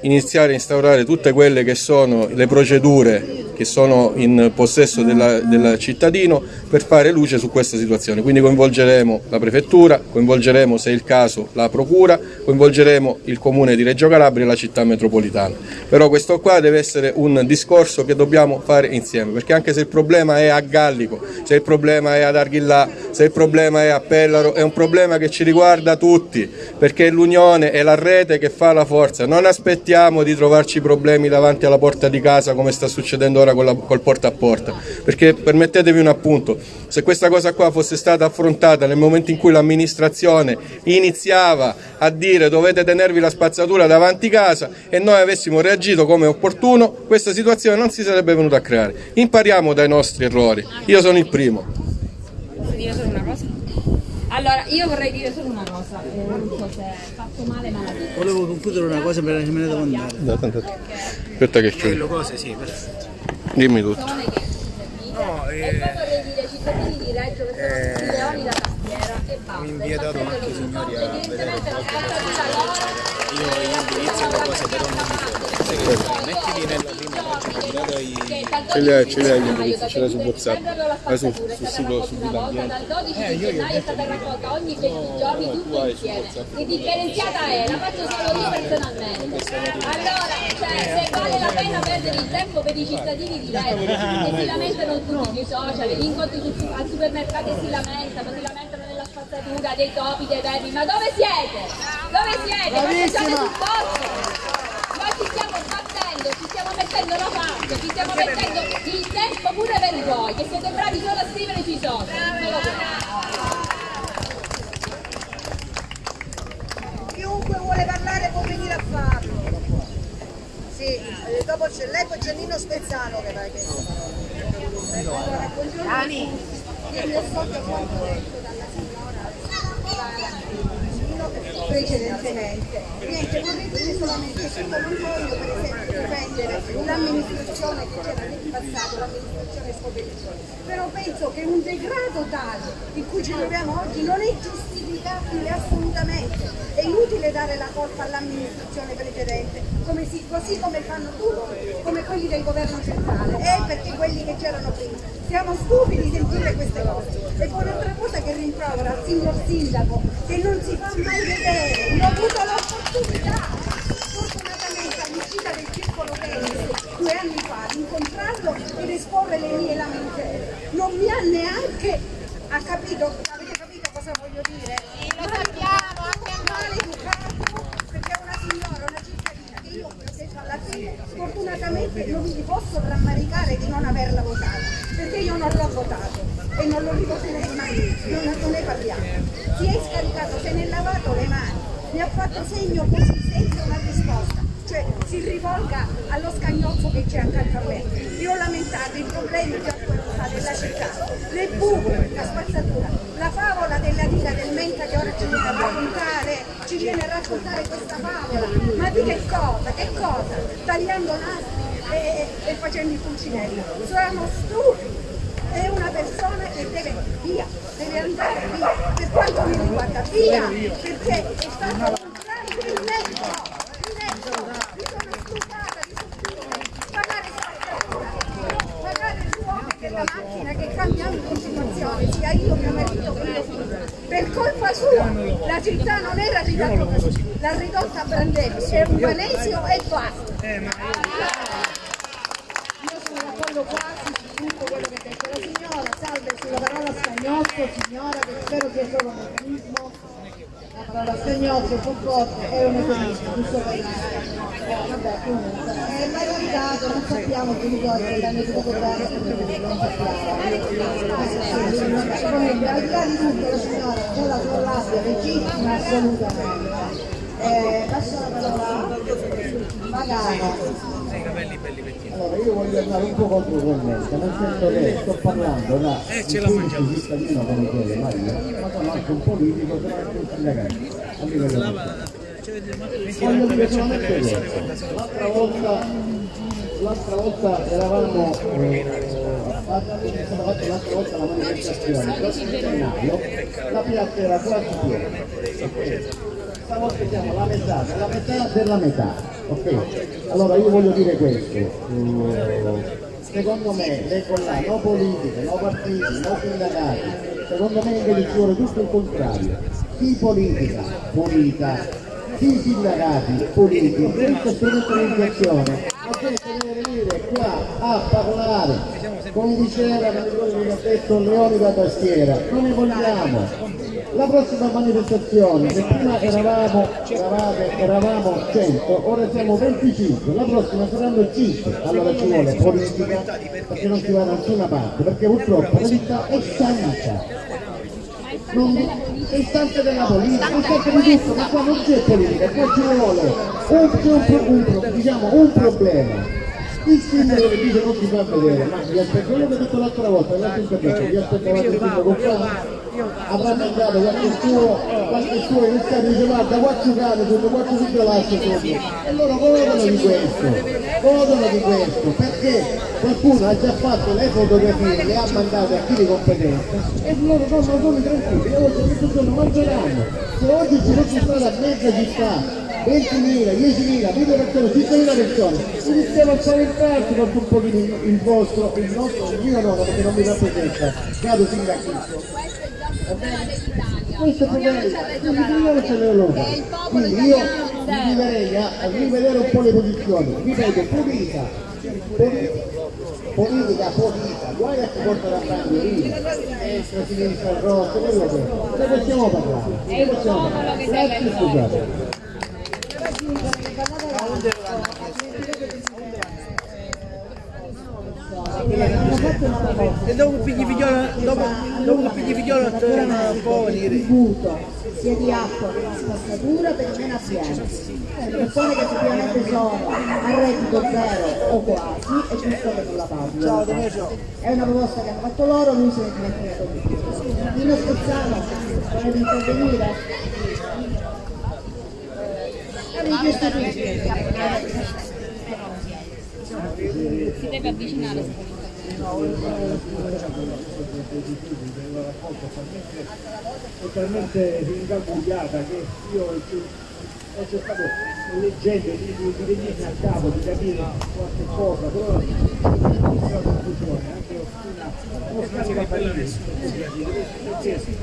iniziare a instaurare tutte quelle che sono le procedure che sono in possesso del cittadino per fare luce su questa situazione. Quindi coinvolgeremo la prefettura, coinvolgeremo se è il caso la procura, coinvolgeremo il comune di Reggio Calabria e la città metropolitana. Però questo qua deve essere un discorso che dobbiamo fare insieme, perché anche se il problema è a Gallico, se il problema è ad Arghillà, se il problema è a Pellaro, è un problema che ci riguarda tutti, perché l'unione è la rete che fa la forza. Non aspettiamo di trovarci problemi davanti alla porta di casa come sta succedendo ora ora la, col porta a porta, perché permettetevi un appunto, se questa cosa qua fosse stata affrontata nel momento in cui l'amministrazione iniziava a dire dovete tenervi la spazzatura davanti casa e noi avessimo reagito come opportuno, questa situazione non si sarebbe venuta a creare. Impariamo dai nostri errori, io sono il primo. Posso dire solo una cosa? Allora, io vorrei dire solo una cosa, eh, non so se è fatto male ma la dico. Volevo concludere una cosa per me ne devo andare. No, tanto... Aspetta che chiudo. cose, sì, perfetto. Dimmi tutto. no, eh, e poi vorrei dire ai cittadini di Reggio che sono tutti leoni da tastiera e basta. Mi invietato anche i signori a la spazzatura loro Io gli indirizzi e le cose però non mi so. Mettili nella prima. Ce li hai, ce li hai gli indirizzi, ce li hai su WhatsApp. Ah, su, sul sito, su Vita Ambiente. Dal 12 di gennaio è stata raccolta ogni 20 giorni tutto insieme. Che differenziata è? La faccio solo io personalmente. Allora, cioè, se vale la pena perdere il tempo per i cittadini di Reggio, che si lamentano tutti sui social, gli incontri sul- al supermercato e si lamentano, si lamentano nella spazzatura, dei topi, dei vermi, ma dove siete? Dove siete? Queste siete sul posto! Noi ci stiamo battendo, ci stiamo mettendo la faccia, ci stiamo mettendo il tempo pure per voi, che siete bravi solo a scrivere sui social. Chiunque vuole parlare può venire a farlo. Sì, eh, dopo c'è lei, poi c'è Nino Spezzano che va che Allora, buongiorno a tutti. Io mi associo a quanto detto dalla signora precedentemente. Niente, vorrei dire solamente che non voglio per esempio difendere l'amministrazione che c'era nel passato, l'amministrazione Scopellicione, però penso che un degrado tale in cui ci troviamo oggi non è giustificabile assolutamente. È inutile dare la colpa all'amministrazione precedente, come si- così come fanno tutti, come quelli del governo centrale, e perché quelli che c'erano prima. Siamo stupidi di sentire queste cose. E poi un'altra cosa che rimprovera al signor sindaco, che non si fa mai vedere, io ho avuto l'opportunità, fortunatamente all'uscita del circolo tennis due anni fa, di incontrarlo ed esporre le mie lamentele. Non mi ha neanche, ha capito cosa voglio dire? Lo sappiamo, anche maleducato, perché è una signora, una cittadina che io alla fine, fortunatamente non mi posso rammaricare di non averla votata, perché io non l'ho votato e non lo rivoterei mai, non, non ne parliamo. Si è scaricato, se ne è lavato le mani, mi ha fatto segno così senza una risposta, cioè si rivolga allo scagnozzo che c'è accanto a me. Io ho lamentato i problemi che ho affrontato della città, le buche, la spazzatura, la favola della diga del Menta che ora ci viene a raccontare, ci viene a raccontare questa favola, ma di che cosa? Che cosa? Tagliando nastri e, e facendo i pulcinelli. Siamo stupidi è una persona che deve via, deve andare via, per quanto mi riguarda via, perché è stato un grande illecito, illecito, mi sono stufata di sentire pagare spazzatura, pagare il fuoco della macchina che cambiamo in continuazione, sia io, mio marito che mio figlio. Per colpa sua la città non era ridotta così, l'ha ridotta a brandelli, è un vanesio e basta. Io sono d'accordo quasi su tutto sulla parola scagnozzo, signora, che spero sia solo un eufemismo. La parola scagnozzo purtroppo è un eufemismo, giusto per eh, vabbè, comunque. È mai capitato, non sappiamo i l'hanno dovuto di tutto, la signora c'è la sua rabbia legittima assolutamente. Eh, passo la parola Magano. Allora io voglio andare un po' nel senso che sto parlando da Eh, cittadino come chiede Maria, ma sono anche un politico, sono anche un sindacato. a livello locale. Voglio dire solamente questo, l'altra volta, l'altra volta eravamo, eh, è fatta l'altra volta la manifestazione, il prossimo gennaio, la piazza era quasi piena. Stavolta siamo la metà, la metà della metà, ok? Allora io voglio dire questo, secondo me le collane, no politiche, no partiti, no sindacati, secondo me invece ci vuole tutto il contrario. Chi politica, politica, chi sindacati, politici, questa strumentalizzazione, la gente deve venire qua a parlare, come diceva, come vi ho detto, Leoni da tastiera, ne vogliamo, la prossima manifestazione, che prima eravamo, eravate, eravamo 100, ora siamo 25, la prossima saranno 5, allora ci vuole politica perché non si va da nessuna parte, perché purtroppo la città è stanca. Non, è istante della politica, è istante di tutto, ma qua non c'è politica, qua ci vuole un, un, un, diciamo, un problema. Il sindaco che dice non si fa vedere, ma vi aspetto, quello che ho detto l'altra volta, l'altro intervento, vi aspettavate il sindaco qua avrà mandato qualche suo, qualche suo iniziato e dice guarda qua giocate tutto, qua ci lascia tutto e loro godono di questo godono di questo perché qualcuno ha già fatto le fotografie le ha mandate a chi di competenza e loro sono, sono tranquilli e oggi questo giorno mangeranno se oggi ci fosse stata mezza città 20.000, 10.000, 1.000 persone, 5.000 persone, iniziamo a spaventarci con un pochino il vostro, il nostro, il mio no, perché non mi rappresenta, caro sindaco questo è bello, ce l'Europa. Quindi io mi direi a, rivedere un po' le posizioni, ripeto, politica, politica, politica, guai a chi porta la bandierina, destra, sinistra, rosso, quello che è, ne possiamo parlare, ne possiamo parlare, grazie scusate. E dopo pigli figliola, dopo, dopo pigli figliola torna un po' a venire. sia di acqua che di spazzatura per meno abbienti. Persone che effettivamente sono a reddito zero o quasi e giusto che non la pagano. È una proposta che hanno fatto loro, lui se ne è dimenticato. Dino Spezzano, vuole intervenire? Si deve avvicinare. È talmente ingarbugliata che io ho cercato leggendo di, di, di venirmi a capo, di capire qualche cosa, però la confusione, anche una, uno perché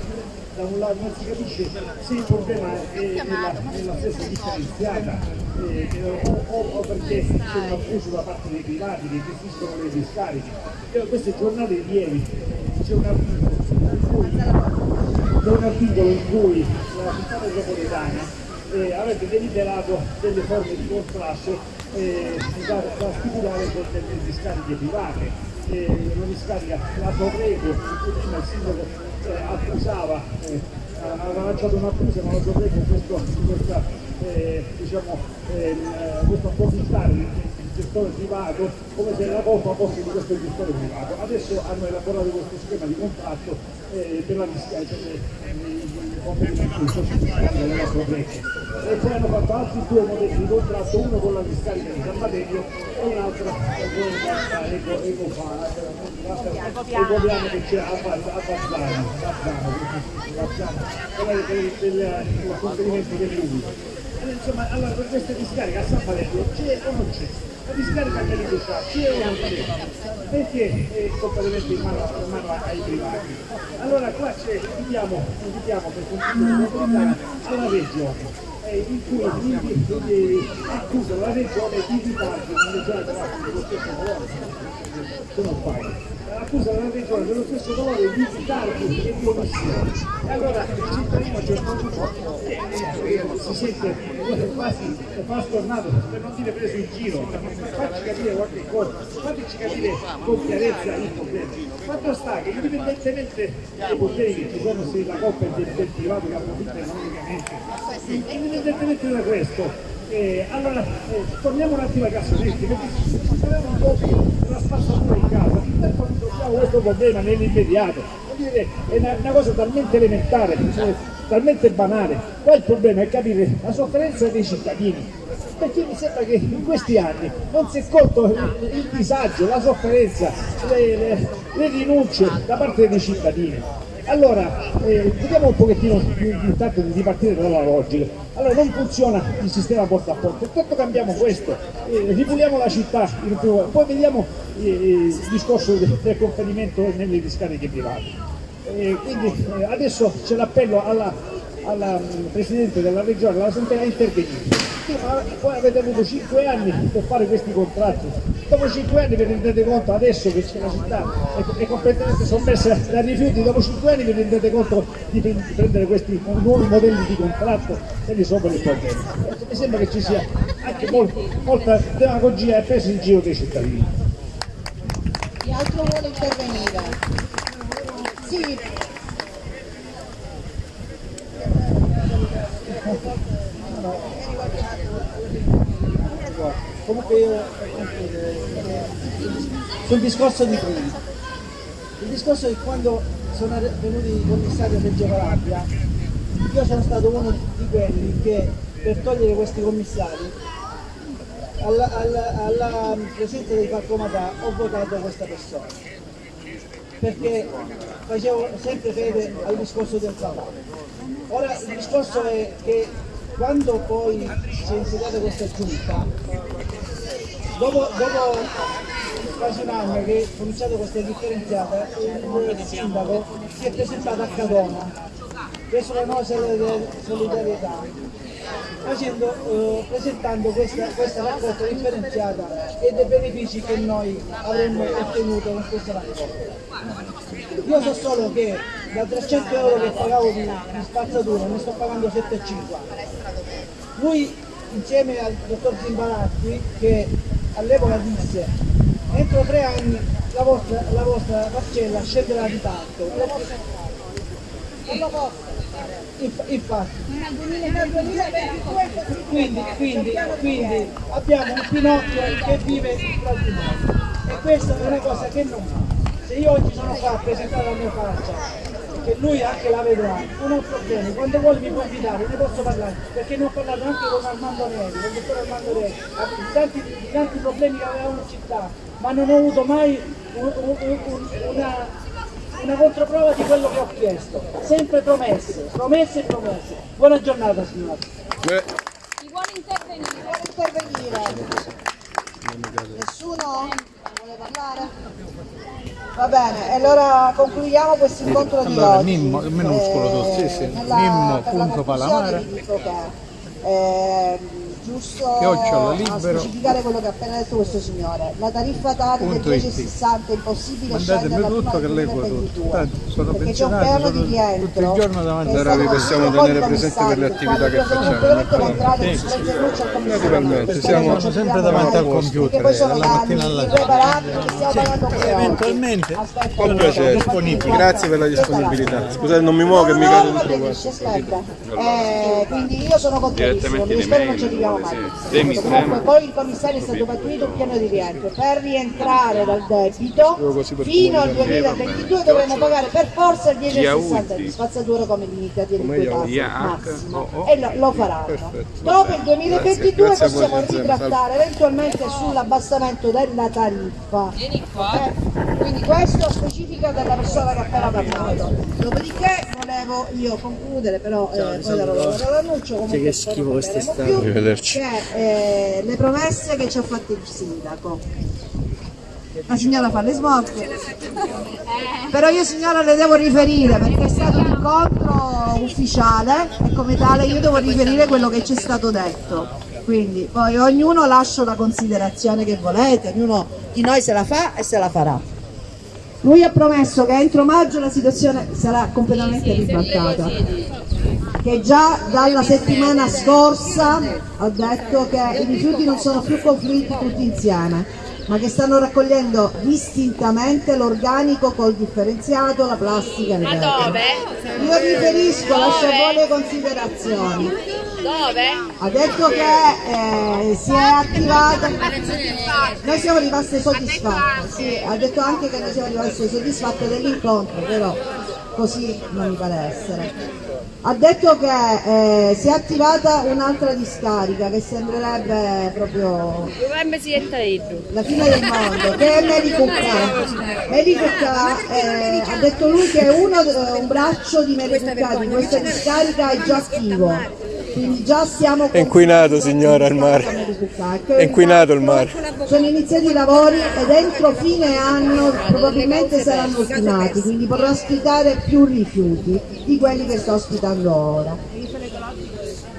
da un lato non si capisce se il problema è nella, nella stessa differenziata eh, o, o, perché c'è un abuso da parte dei privati che gestiscono le discariche. Io queste giornate di ieri c'è un articolo in cui, un articolo in cui la città metropolitana eh, avrebbe deliberato delle forme di contrasto eh, da, da stipulare con delle discariche private. Eh, una discarica la Torrego, prima il sindaco eh, accusava, eh, aveva lanciato un'accusa ma la Torrego questo, questa, eh, diciamo, ehm, questo approfittare gestore privato come se la colpa fosse di questo gestore privato. Adesso hanno elaborato questo schema di contratto eh, per la discarica e poi hanno fatto altri due modelli di contratto, uno con la discarica di San Badello e un altro con Eco, Ecopiano che c'è a Bazzano, quella del contenimento dell'umido. Insomma, allora per questa discarica a San Badello c'è o non c'è? La discarica che li c'è, c'è c'è? Perché è completamente in mano, in mano ai privati? Allora qua c'è, invitiamo, invitiamo per continuare alla regione eh, in cui accusano la regione di ritardo nelle zone dello stesso colore se non accusa la regione dello stesso valore di ritardi e di omissione. E allora il cittadino a un certo punto si sente quasi fa stornato, per non dire preso in giro, facci capire qualche cosa, fateci capire con chiarezza il problema. Fatto sta che indipendentemente dai poteri che ci sono se la colpa è del, del privato che approfitta economicamente, indipendentemente da questo, eh, allora, eh, torniamo un attimo ai cassonetti, perché se sappiamo un po' della spazzatura questo problema nell'immediato. È una, una, cosa talmente elementare, cioè, talmente banale. Qua il problema è capire la sofferenza dei cittadini, perché mi sembra che in questi anni non si è colto il, il disagio, la sofferenza, le, le, le rinunce da parte dei cittadini. Allora, eh, vediamo un pochettino intanto di partire dalla logica. Allora, non funziona il sistema porta a porta, intanto cambiamo questo, eh, ripuliamo la città, poi vediamo eh, il discorso del, del conferimento nelle discariche private. Eh, quindi eh, adesso c'è l'appello alla, alla Presidente della Regione, alla Sant'Ela, a intervenire. Voi avete avuto 5 anni per fare questi contratti, dopo 5 anni vi rendete conto adesso che la città è, è completamente sommessa dai rifiuti, dopo 5 anni vi rendete conto di prendere questi nuovi modelli di contratto e risolvere il problema. Mi sembra che ci sia anche molta, molta demagogia e presa in giro dei cittadini. Chi altro vuole intervenire? Sì. Comunque io sul discorso di prima, il discorso è che quando sono venuti i commissari a Reggio Calabria, io sono stato uno di quelli che per togliere questi commissari alla, alla, alla presenza dei Falcomatà ho votato questa persona perché facevo sempre fede al discorso del lavoro. Ora il discorso è che quando poi si è insediata questa giunta, dopo, dopo quasi un anno che è cominciato questa differenziata, il sindaco si è presentato a Cadona, presso la di solidarietà, facendo, eh, presentando questa, questa raccolta differenziata e dei benefici che noi avremmo ottenuto con questa raccolta. Io so solo che da 300 euro che pagavo di, di spazzatura ne sto pagando 7,50. Lui insieme al dottor Zimbaratti che all'epoca disse entro tre anni la vostra, la vostra parcella scenderà di tanto. Non lo posso. Infatti, quindi, quindi, quindi abbiamo un Pinocchio che vive noi e questa è una cosa che non fa. Se io oggi sono qua a presentare la mia faccia che lui anche la vedrà, non ho problemi, quando vuole mi può invitare, ne posso parlare, perché ne ho parlato anche con Armando Neri, con il dottor Armando Neri, di tanti, tanti problemi che avevamo in città, ma non ho avuto mai un, un, un, una, una controprova di quello che ho chiesto, sempre promesse, promesse e promesse. Buona giornata signora. Chi vuole intervenire? Vuole intervenire? Nessuno vuole parlare? Va bene, e allora concludiamo questo incontro di allora, oggi. Mimmo, minuscolo, Eh, sì, sì, nella- Mimmo, punto Palamara. è giusto Chiocciola specificare quello che ha appena detto questo signore. La tariffa Tari del Punto it. 1060 è impossibile Mandatemi scenderla prima tutto che leggo tutto. 2022 Tanto sono perché c'è un sono di rientro tutto il giorno davanti che è a stato vi possiamo tenere presenti per le attività che facciamo. Naturalmente, Perché siamo- sempre davanti al computer, Perché poi sono dalla anni mattina alla sera. Eventualmente Con allora, piacere, disponibili. grazie per la disponibilità. Scusate, non mi muovo che mi no, qua. aspetta. Eh, quindi io sono contrarissimo, mi spero non ci arriviamo Demi Comunque poi il commissario è stato pattuito un piano di rientro. Per rientrare dal debito fino al 2022 dovremo pagare per forza il 10,60 di spazzatura come limitazione di quei tassi massima. E lo, lo faranno. Dopo il 2022 Grazie a voi, possiamo ritrattare eventualmente sull'abbassamento della tariffa. Eh, Quindi questo specifica della persona che ha appena parlato. Dopodiché volevo io concludere, però eh, poi darò la parola all'annuncio, comunque che schifo quest'estate. Arrivederci. che eh, le promesse che ci ha fatto il sindaco. La signora fa le smorfie. Però io signora le devo riferire perché è stato un incontro ufficiale e come tale io devo riferire quello che c'è stato detto. Quindi poi ognuno lascia la considerazione che volete, ognuno di noi se la fa e se la farà. Lui ha promesso che entro maggio la situazione sarà completamente ribaltata. Che già dalla settimana scorsa ha detto che i rifiuti non sono più confluiti tutti insieme, ma che stanno raccogliendo distintamente l'organico col differenziato, la plastica e Ma dove? Io riferisco, lascia Dove? voi le considerazioni. Dove? Ha detto che eh, si è attivata. Noi siamo rimaste soddisfatte, sì, ha detto anche che noi siamo rimaste soddisfatte dell'incontro, però così non mi pare essere. Ha detto che eh, si è attivata un'altra discarica che sembrerebbe proprio la fine del mondo, che è Melicucca. Melicucca eh, ha detto lui che uno, eh, un braccio di Melicucca di questa discarica è già attivo. Quindi già stiamo È inquinato signora il mare. È inquinato il mare. sono iniziati i lavori ed entro fine anno probabilmente saranno ultimati, quindi potrà ospitare più rifiuti di quelli che sta ospitando ora.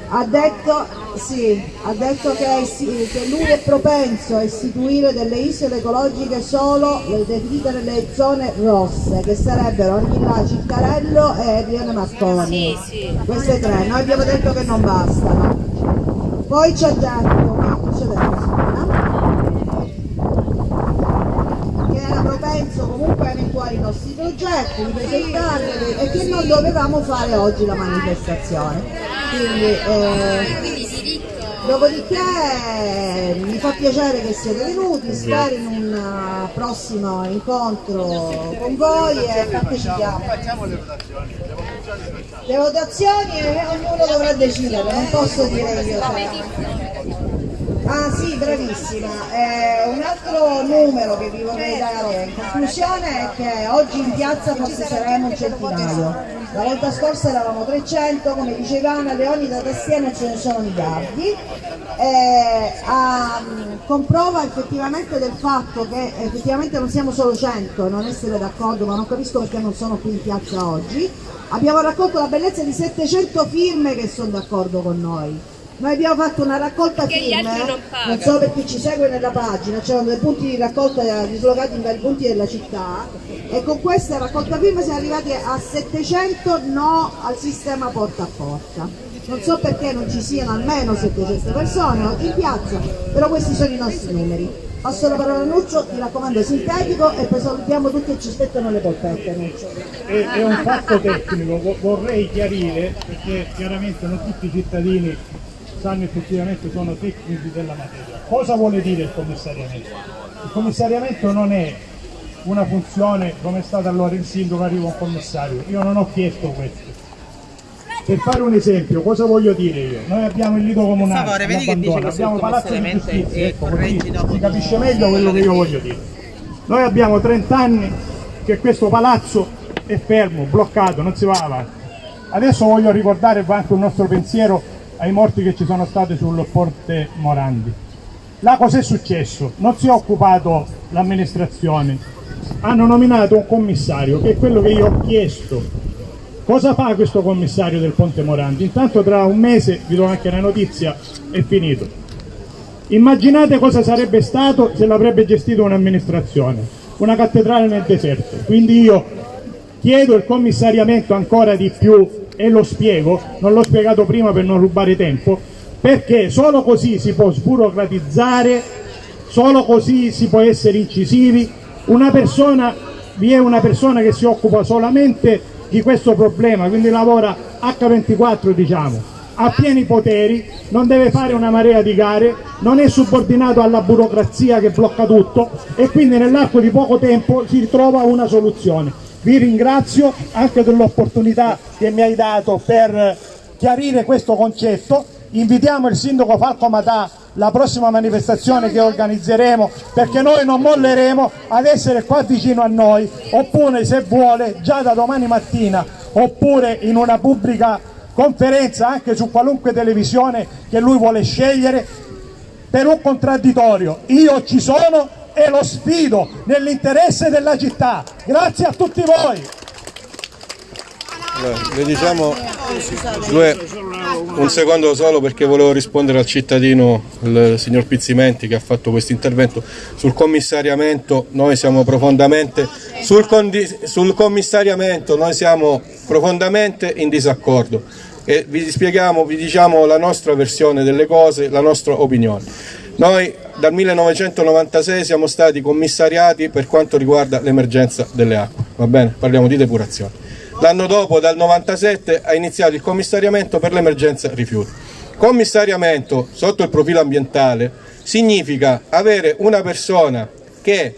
Ha detto, sì, ha detto che, sì, che lui è propenso a istituire delle isole ecologiche solo le definite nelle zone rosse, che sarebbero Arghilla, Ciccarello e Rione Marconi. Queste tre, noi abbiamo detto che non bastano. Poi ci ha detto, ci ha detto signora, propenso comunque a eventuali nostri progetti, di presentarli e che non dovevamo fare oggi la manifestazione. Quindi, eh, dopodiché mi fa piacere che siete venuti, spero in un eh, prossimo incontro con voi e partecipiamo. Le votazioni eh, ognuno dovrà decidere, non posso dire io. Ah sì, bravissima. Eh, un altro numero che vi vorrei dare in conclusione è che oggi in piazza forse saremo un centinaio. La volta scorsa eravamo 300, come diceva Anna Leoni da tastiera ce ne sono miliardi. Eh, a, comprova effettivamente del fatto che effettivamente non siamo solo 100, non essere d'accordo, ma non capisco perché non sono qui in piazza oggi. Abbiamo raccolto la bellezza di 700 firme che sono d'accordo con noi. Noi abbiamo fatto una raccolta Perché non pagano. non so per chi ci segue nella pagina, c'erano dei punti di raccolta dislocati in vari punti della città e con questa raccolta firme siamo arrivati a 700 no al sistema porta a porta. Non so perché non ci siano almeno 700 persone oggi in piazza, però questi sono i nostri numeri. Passo la parola a Nuccio, mi raccomando sintetico e poi salutiamo tutti e ci aspettano le polpette Nuccio. è, è un fatto tecnico, vo- vorrei chiarire perché chiaramente non tutti i cittadini sanno effettivamente sono tecnici della materia. Cosa vuole dire il commissariamento? Il commissariamento non è una funzione come è stato allora il sindaco arriva un commissario, io non ho chiesto questo. Per fare un esempio, cosa voglio dire io? Noi abbiamo il lido comunale, Per favore, vedi che l'abbandono, così abbiamo palazzo di giustizia, ecco, così si capisce meglio quello che io voglio dire. Noi abbiamo 30 anni che questo palazzo è fermo, bloccato, non si va avanti. Adesso voglio ricordare anche un nostro pensiero ai morti che ci sono stati sul Ponte Morandi. Là cos'è successo? Non si è occupato l'amministrazione, hanno nominato un commissario che è quello che io ho chiesto. Cosa fa questo commissario del Ponte Morandi? Intanto tra un mese, vi do anche la notizia, è finito. Immaginate cosa sarebbe stato se l'avrebbe gestito un'amministrazione, una cattedrale nel deserto. Quindi io chiedo il commissariamento ancora di più e lo spiego, non l'ho spiegato prima per non rubare tempo, perché solo così si può sburocratizzare, solo così si può essere incisivi. Una persona, vi è una persona che si occupa solamente di questo problema, quindi lavora H24 diciamo, ha pieni poteri, non deve fare una marea di gare, non è subordinato alla burocrazia che blocca tutto e quindi nell'arco di poco tempo si trova una soluzione. Vi ringrazio anche dell'opportunità che mi hai dato per chiarire questo concetto. Invitiamo il sindaco Falco Matà la prossima manifestazione che organizzeremo perché noi non molleremo ad essere qua vicino a noi oppure se vuole già da domani mattina oppure in una pubblica conferenza anche su qualunque televisione che lui vuole scegliere per un contraddittorio. Io ci sono e lo sfido nell'interesse della città. Grazie a tutti voi. Le diciamo due, un secondo solo perché volevo rispondere al cittadino, il signor Pizzimenti che ha fatto questo intervento sul commissariamento, noi siamo profondamente sul, sul commissariamento noi siamo profondamente in disaccordo e vi spieghiamo, vi diciamo la nostra versione delle cose, la nostra opinione. Noi dal 1996 siamo stati commissariati per quanto riguarda l'emergenza delle acque, va bene? Parliamo di depurazione. L'anno dopo, dal 97, ha iniziato il commissariamento per l'emergenza rifiuti. Commissariamento sotto il profilo ambientale significa avere una persona che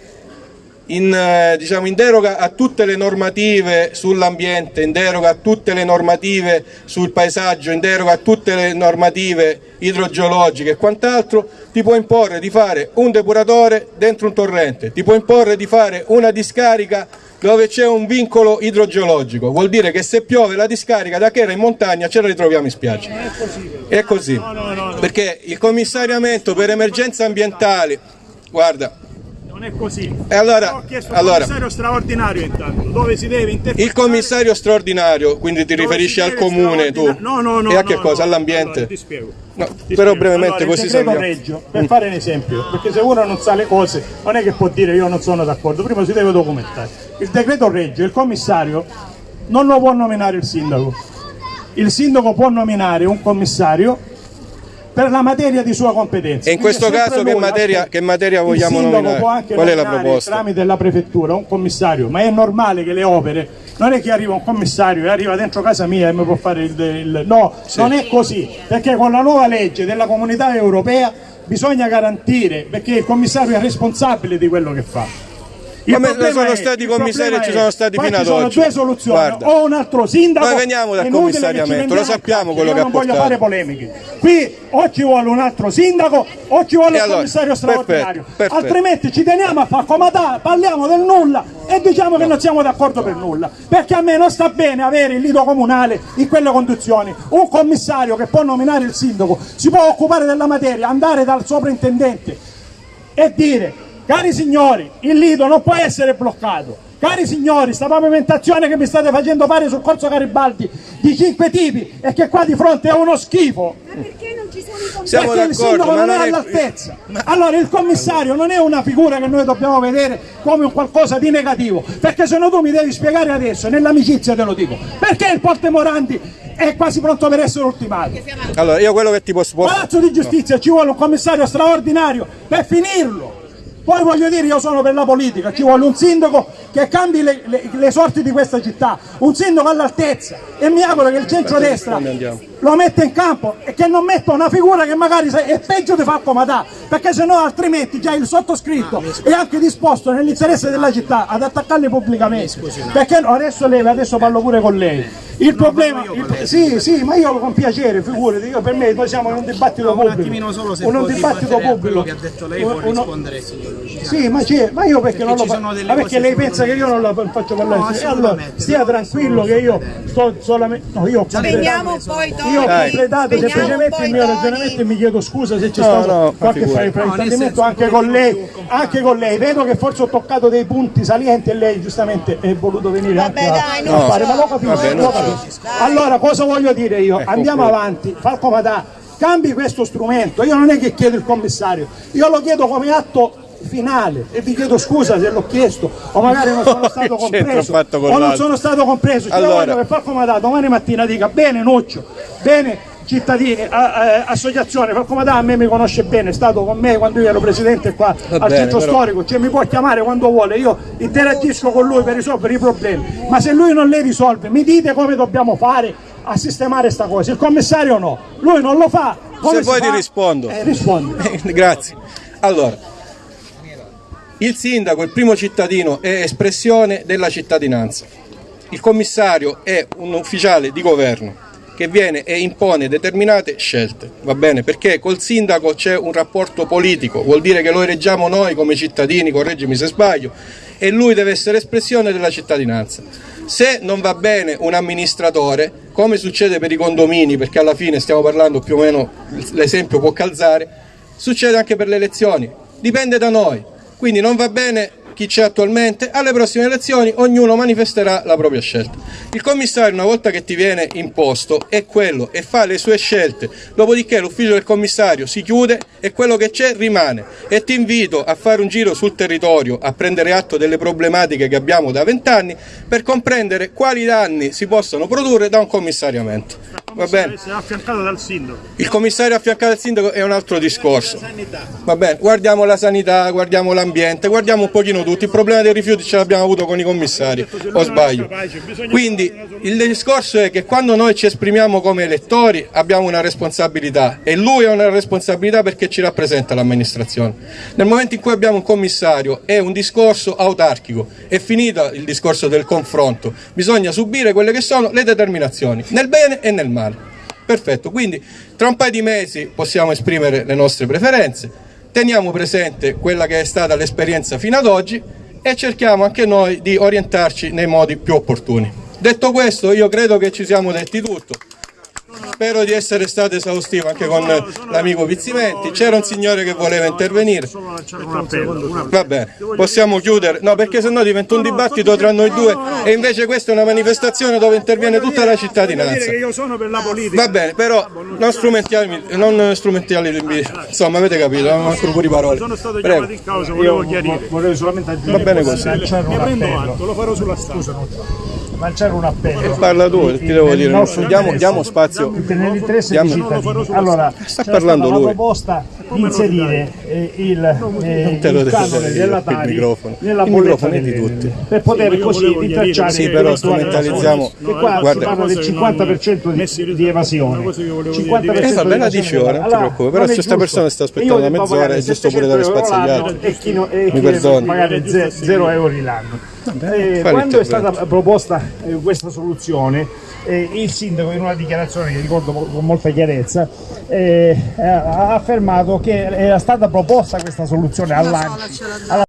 in, eh, diciamo, in, deroga a tutte le normative sull'ambiente, in deroga a tutte le normative sul paesaggio, in deroga a tutte le normative idrogeologiche e quant'altro, ti può imporre di fare un depuratore dentro un torrente, ti può imporre di fare una discarica dove c'è un vincolo idrogeologico, vuol dire che se piove la discarica da che era in montagna ce la ritroviamo in spiaggia. È così, perché il commissariamento per emergenze ambientali, guarda, non è così. E allora, ho chiesto allora, commissario straordinario intanto, dove si deve interpretare... Il commissario straordinario, quindi ti riferisci al comune tu? No, no, no. E a che no, cosa? no. All'ambiente? Allora, ti spiego. No, Ti però spiego. brevemente allora, così sappiamo. Reggio, per fare un esempio, perché se uno non sa le cose non è che può dire io non sono d'accordo, prima si deve documentare. Il decreto Reggio, il commissario non lo può nominare il sindaco. Il sindaco può nominare un commissario per la materia di sua competenza. E in questo caso che materia, che materia vogliamo nominare? può anche Qual è la proposta? tramite la prefettura un commissario, ma è normale che le opere non è che arriva un commissario e arriva dentro casa mia e mi può fare il, il- no, non è così, perché con la nuova legge della comunità europea bisogna garantire perché il commissario è responsabile di quello che fa. Come sono è- stati il commissari e ci sono stati fino ci ad sono oggi. due soluzioni, Guarda. o un altro sindaco. Noi veniamo dal ci commissariamento, lo sappiamo quello che ha non voglio portato. fare polemiche. Qui o ci vuole un altro sindaco o ci vuole E un allora, commissario straordinario. perfetto, perfetto. Altrimenti ci teniamo a far comodare, parliamo del nulla e diciamo che non siamo d'accordo per nulla. Perché a me non sta bene avere il lido comunale in quelle condizioni. Un commissario che può nominare il sindaco si può occupare della materia, andare dal sovrintendente e dire cari signori il lido non può essere bloccato cari signori sta pavimentazione che mi state facendo fare sul corso Garibaldi di cinque tipi e che qua di fronte è uno schifo Perché non ci sono i commissari? Siamo perché il d'accordo, sindaco ma non è all'altezza allora il commissario non è una figura che noi dobbiamo vedere come un qualcosa di negativo perché se no tu mi devi spiegare adesso nell'amicizia te lo dico perché il Porte Morandi è quasi pronto per essere ultimato Allora, io quello che ti posso... posso- Palazzo di giustizia ci vuole un commissario straordinario per finirlo. Poi voglio dire, io sono per la politica, ci vuole un sindaco che cambi le, le- le sorti di questa città, un sindaco all'altezza e mi auguro che il centrodestra lo metta in campo e che non metta una figura che magari se- è peggio di far comodà, perché se no altrimenti già il sottoscritto è anche disposto nell'interesse della città ad attaccarli pubblicamente. Perché no, adesso lei, adesso parlo pure con lei. Il problema, il- sì, sì, ma io con piacere, figurati, io per me noi siamo in un dibattito pubblico. Un attimino solo se Un dibattito a pubblico. che ha detto lei può Uno- rispondere signor Luciano. sì, ma, c'è- ma io perché, Perché non lo ci fa- sono delle ma perché lei pensa che io non la faccio parlare? No, allora, stia tranquillo che io sto solamente. No, io ho completato, poi io ho completato semplicemente il mio ragionamento e mi chiedo scusa se c'è stato qualche fraintendimento anche con lei, anche con lei. Vedo che forse ho toccato dei punti salienti e lei giustamente è voluto venire anche a, dai, a non fare, ma lo capisco, lo non Allora, cosa voglio dire io? Andiamo concludo. avanti, Falco cambi questo strumento. Io non è che chiedo il commissario, io lo chiedo come atto finale e vi chiedo scusa se l'ho chiesto o magari non sono stato compreso o non sono stato compreso. Allora. voglio che Falco domani mattina dica bene Nuccio, bene cittadini, a- a- associazione, Falco Madà a me mi conosce bene, è stato con me quando io ero presidente qua al bene, centro però- storico, cioè mi può chiamare quando vuole, io interagisco con lui per risolvere i problemi, ma se lui non le risolve mi dite come dobbiamo fare a sistemare sta cosa, il commissario no, lui non lo fa. Come Se vuoi ti rispondo. Eh, rispondi. Grazie. Allora, il sindaco, il primo cittadino, è espressione della cittadinanza. Il commissario è un ufficiale di governo che viene e impone determinate scelte, va bene? Perché col sindaco c'è un rapporto politico, vuol dire che lo eleggiamo noi come cittadini, correggimi se sbaglio, e lui deve essere espressione della cittadinanza. Se non va bene un amministratore, come succede per i condomini, perché alla fine stiamo parlando più o meno, l'esempio può calzare, succede anche per le elezioni, dipende da noi. Quindi non va bene chi c'è attualmente, alle prossime elezioni ognuno manifesterà la propria scelta. Il commissario una volta che ti viene imposto è quello e fa le sue scelte, dopodiché l'ufficio del commissario si chiude e quello che c'è rimane e ti invito a fare un giro sul territorio, a prendere atto delle problematiche che abbiamo da vent'anni per comprendere quali danni si possono produrre da un commissariamento. Va bene? Essere affiancato dal sindaco. Il commissario affiancato al sindaco è un altro discorso. Va bene, guardiamo la sanità, guardiamo l'ambiente, guardiamo un pochino tutto. Il problema dei rifiuti ce l'abbiamo avuto con i commissari, o sbaglio? Quindi il discorso è che quando noi ci esprimiamo come elettori abbiamo una responsabilità e lui ha una responsabilità perché ci rappresenta l'amministrazione. Nel momento in cui abbiamo un commissario è un discorso autarchico, è finito il discorso del confronto, bisogna subire quelle che sono le determinazioni, nel bene e nel male. Perfetto, quindi tra un paio di mesi possiamo esprimere le nostre preferenze, teniamo presente quella che è stata l'esperienza fino ad oggi e cerchiamo anche noi di orientarci nei modi più opportuni. Detto questo io credo che ci siamo detti tutto. Spero di essere stato esaustivo anche con l'amico Pizzimenti. C'era un signore che voleva intervenire. Va bene, possiamo chiudere. No, perché sennò diventa un dibattito tra noi due e invece questa è una manifestazione dove interviene tutta la cittadinanza. io sono per la politica. Va bene, però non strumentali, non strumentali insomma avete capito, non mancano pure parole. Sono stato chiamato in causa, volevo chiarire. Vorrei solamente aggiungere Va bene così. Ne prendo atto, lo farò sulla stampa. Lanciare un appello. Parla tu, ti devo dire, nostro diamo, diamo spazio. per nell'interesse Diamo- dei cittadini. Allora, Sta parlando lui. la proposta di inserire eh, il, eh, il canone della il Tari microfono. nella Il microfono è di tutti. per poter così chiarire Sì, però strumentalizziamo-. Che qua guarda- si parla del 50% di, di evasione. 50% Eh vabbè, la di dici ora, non ti preoccupare, però se sta giusto. persona sta aspettando devo mezz'ora, è giusto pure dare 700 spazio agli altri. E chi, no- e Mi chi pagare 0 euro l'anno. Eh, fai quando è stata proposta eh, questa soluzione, eh, il sindaco in una dichiarazione che ricordo con molta chiarezza eh, ha affermato che era stata proposta questa soluzione all'ANCI, alla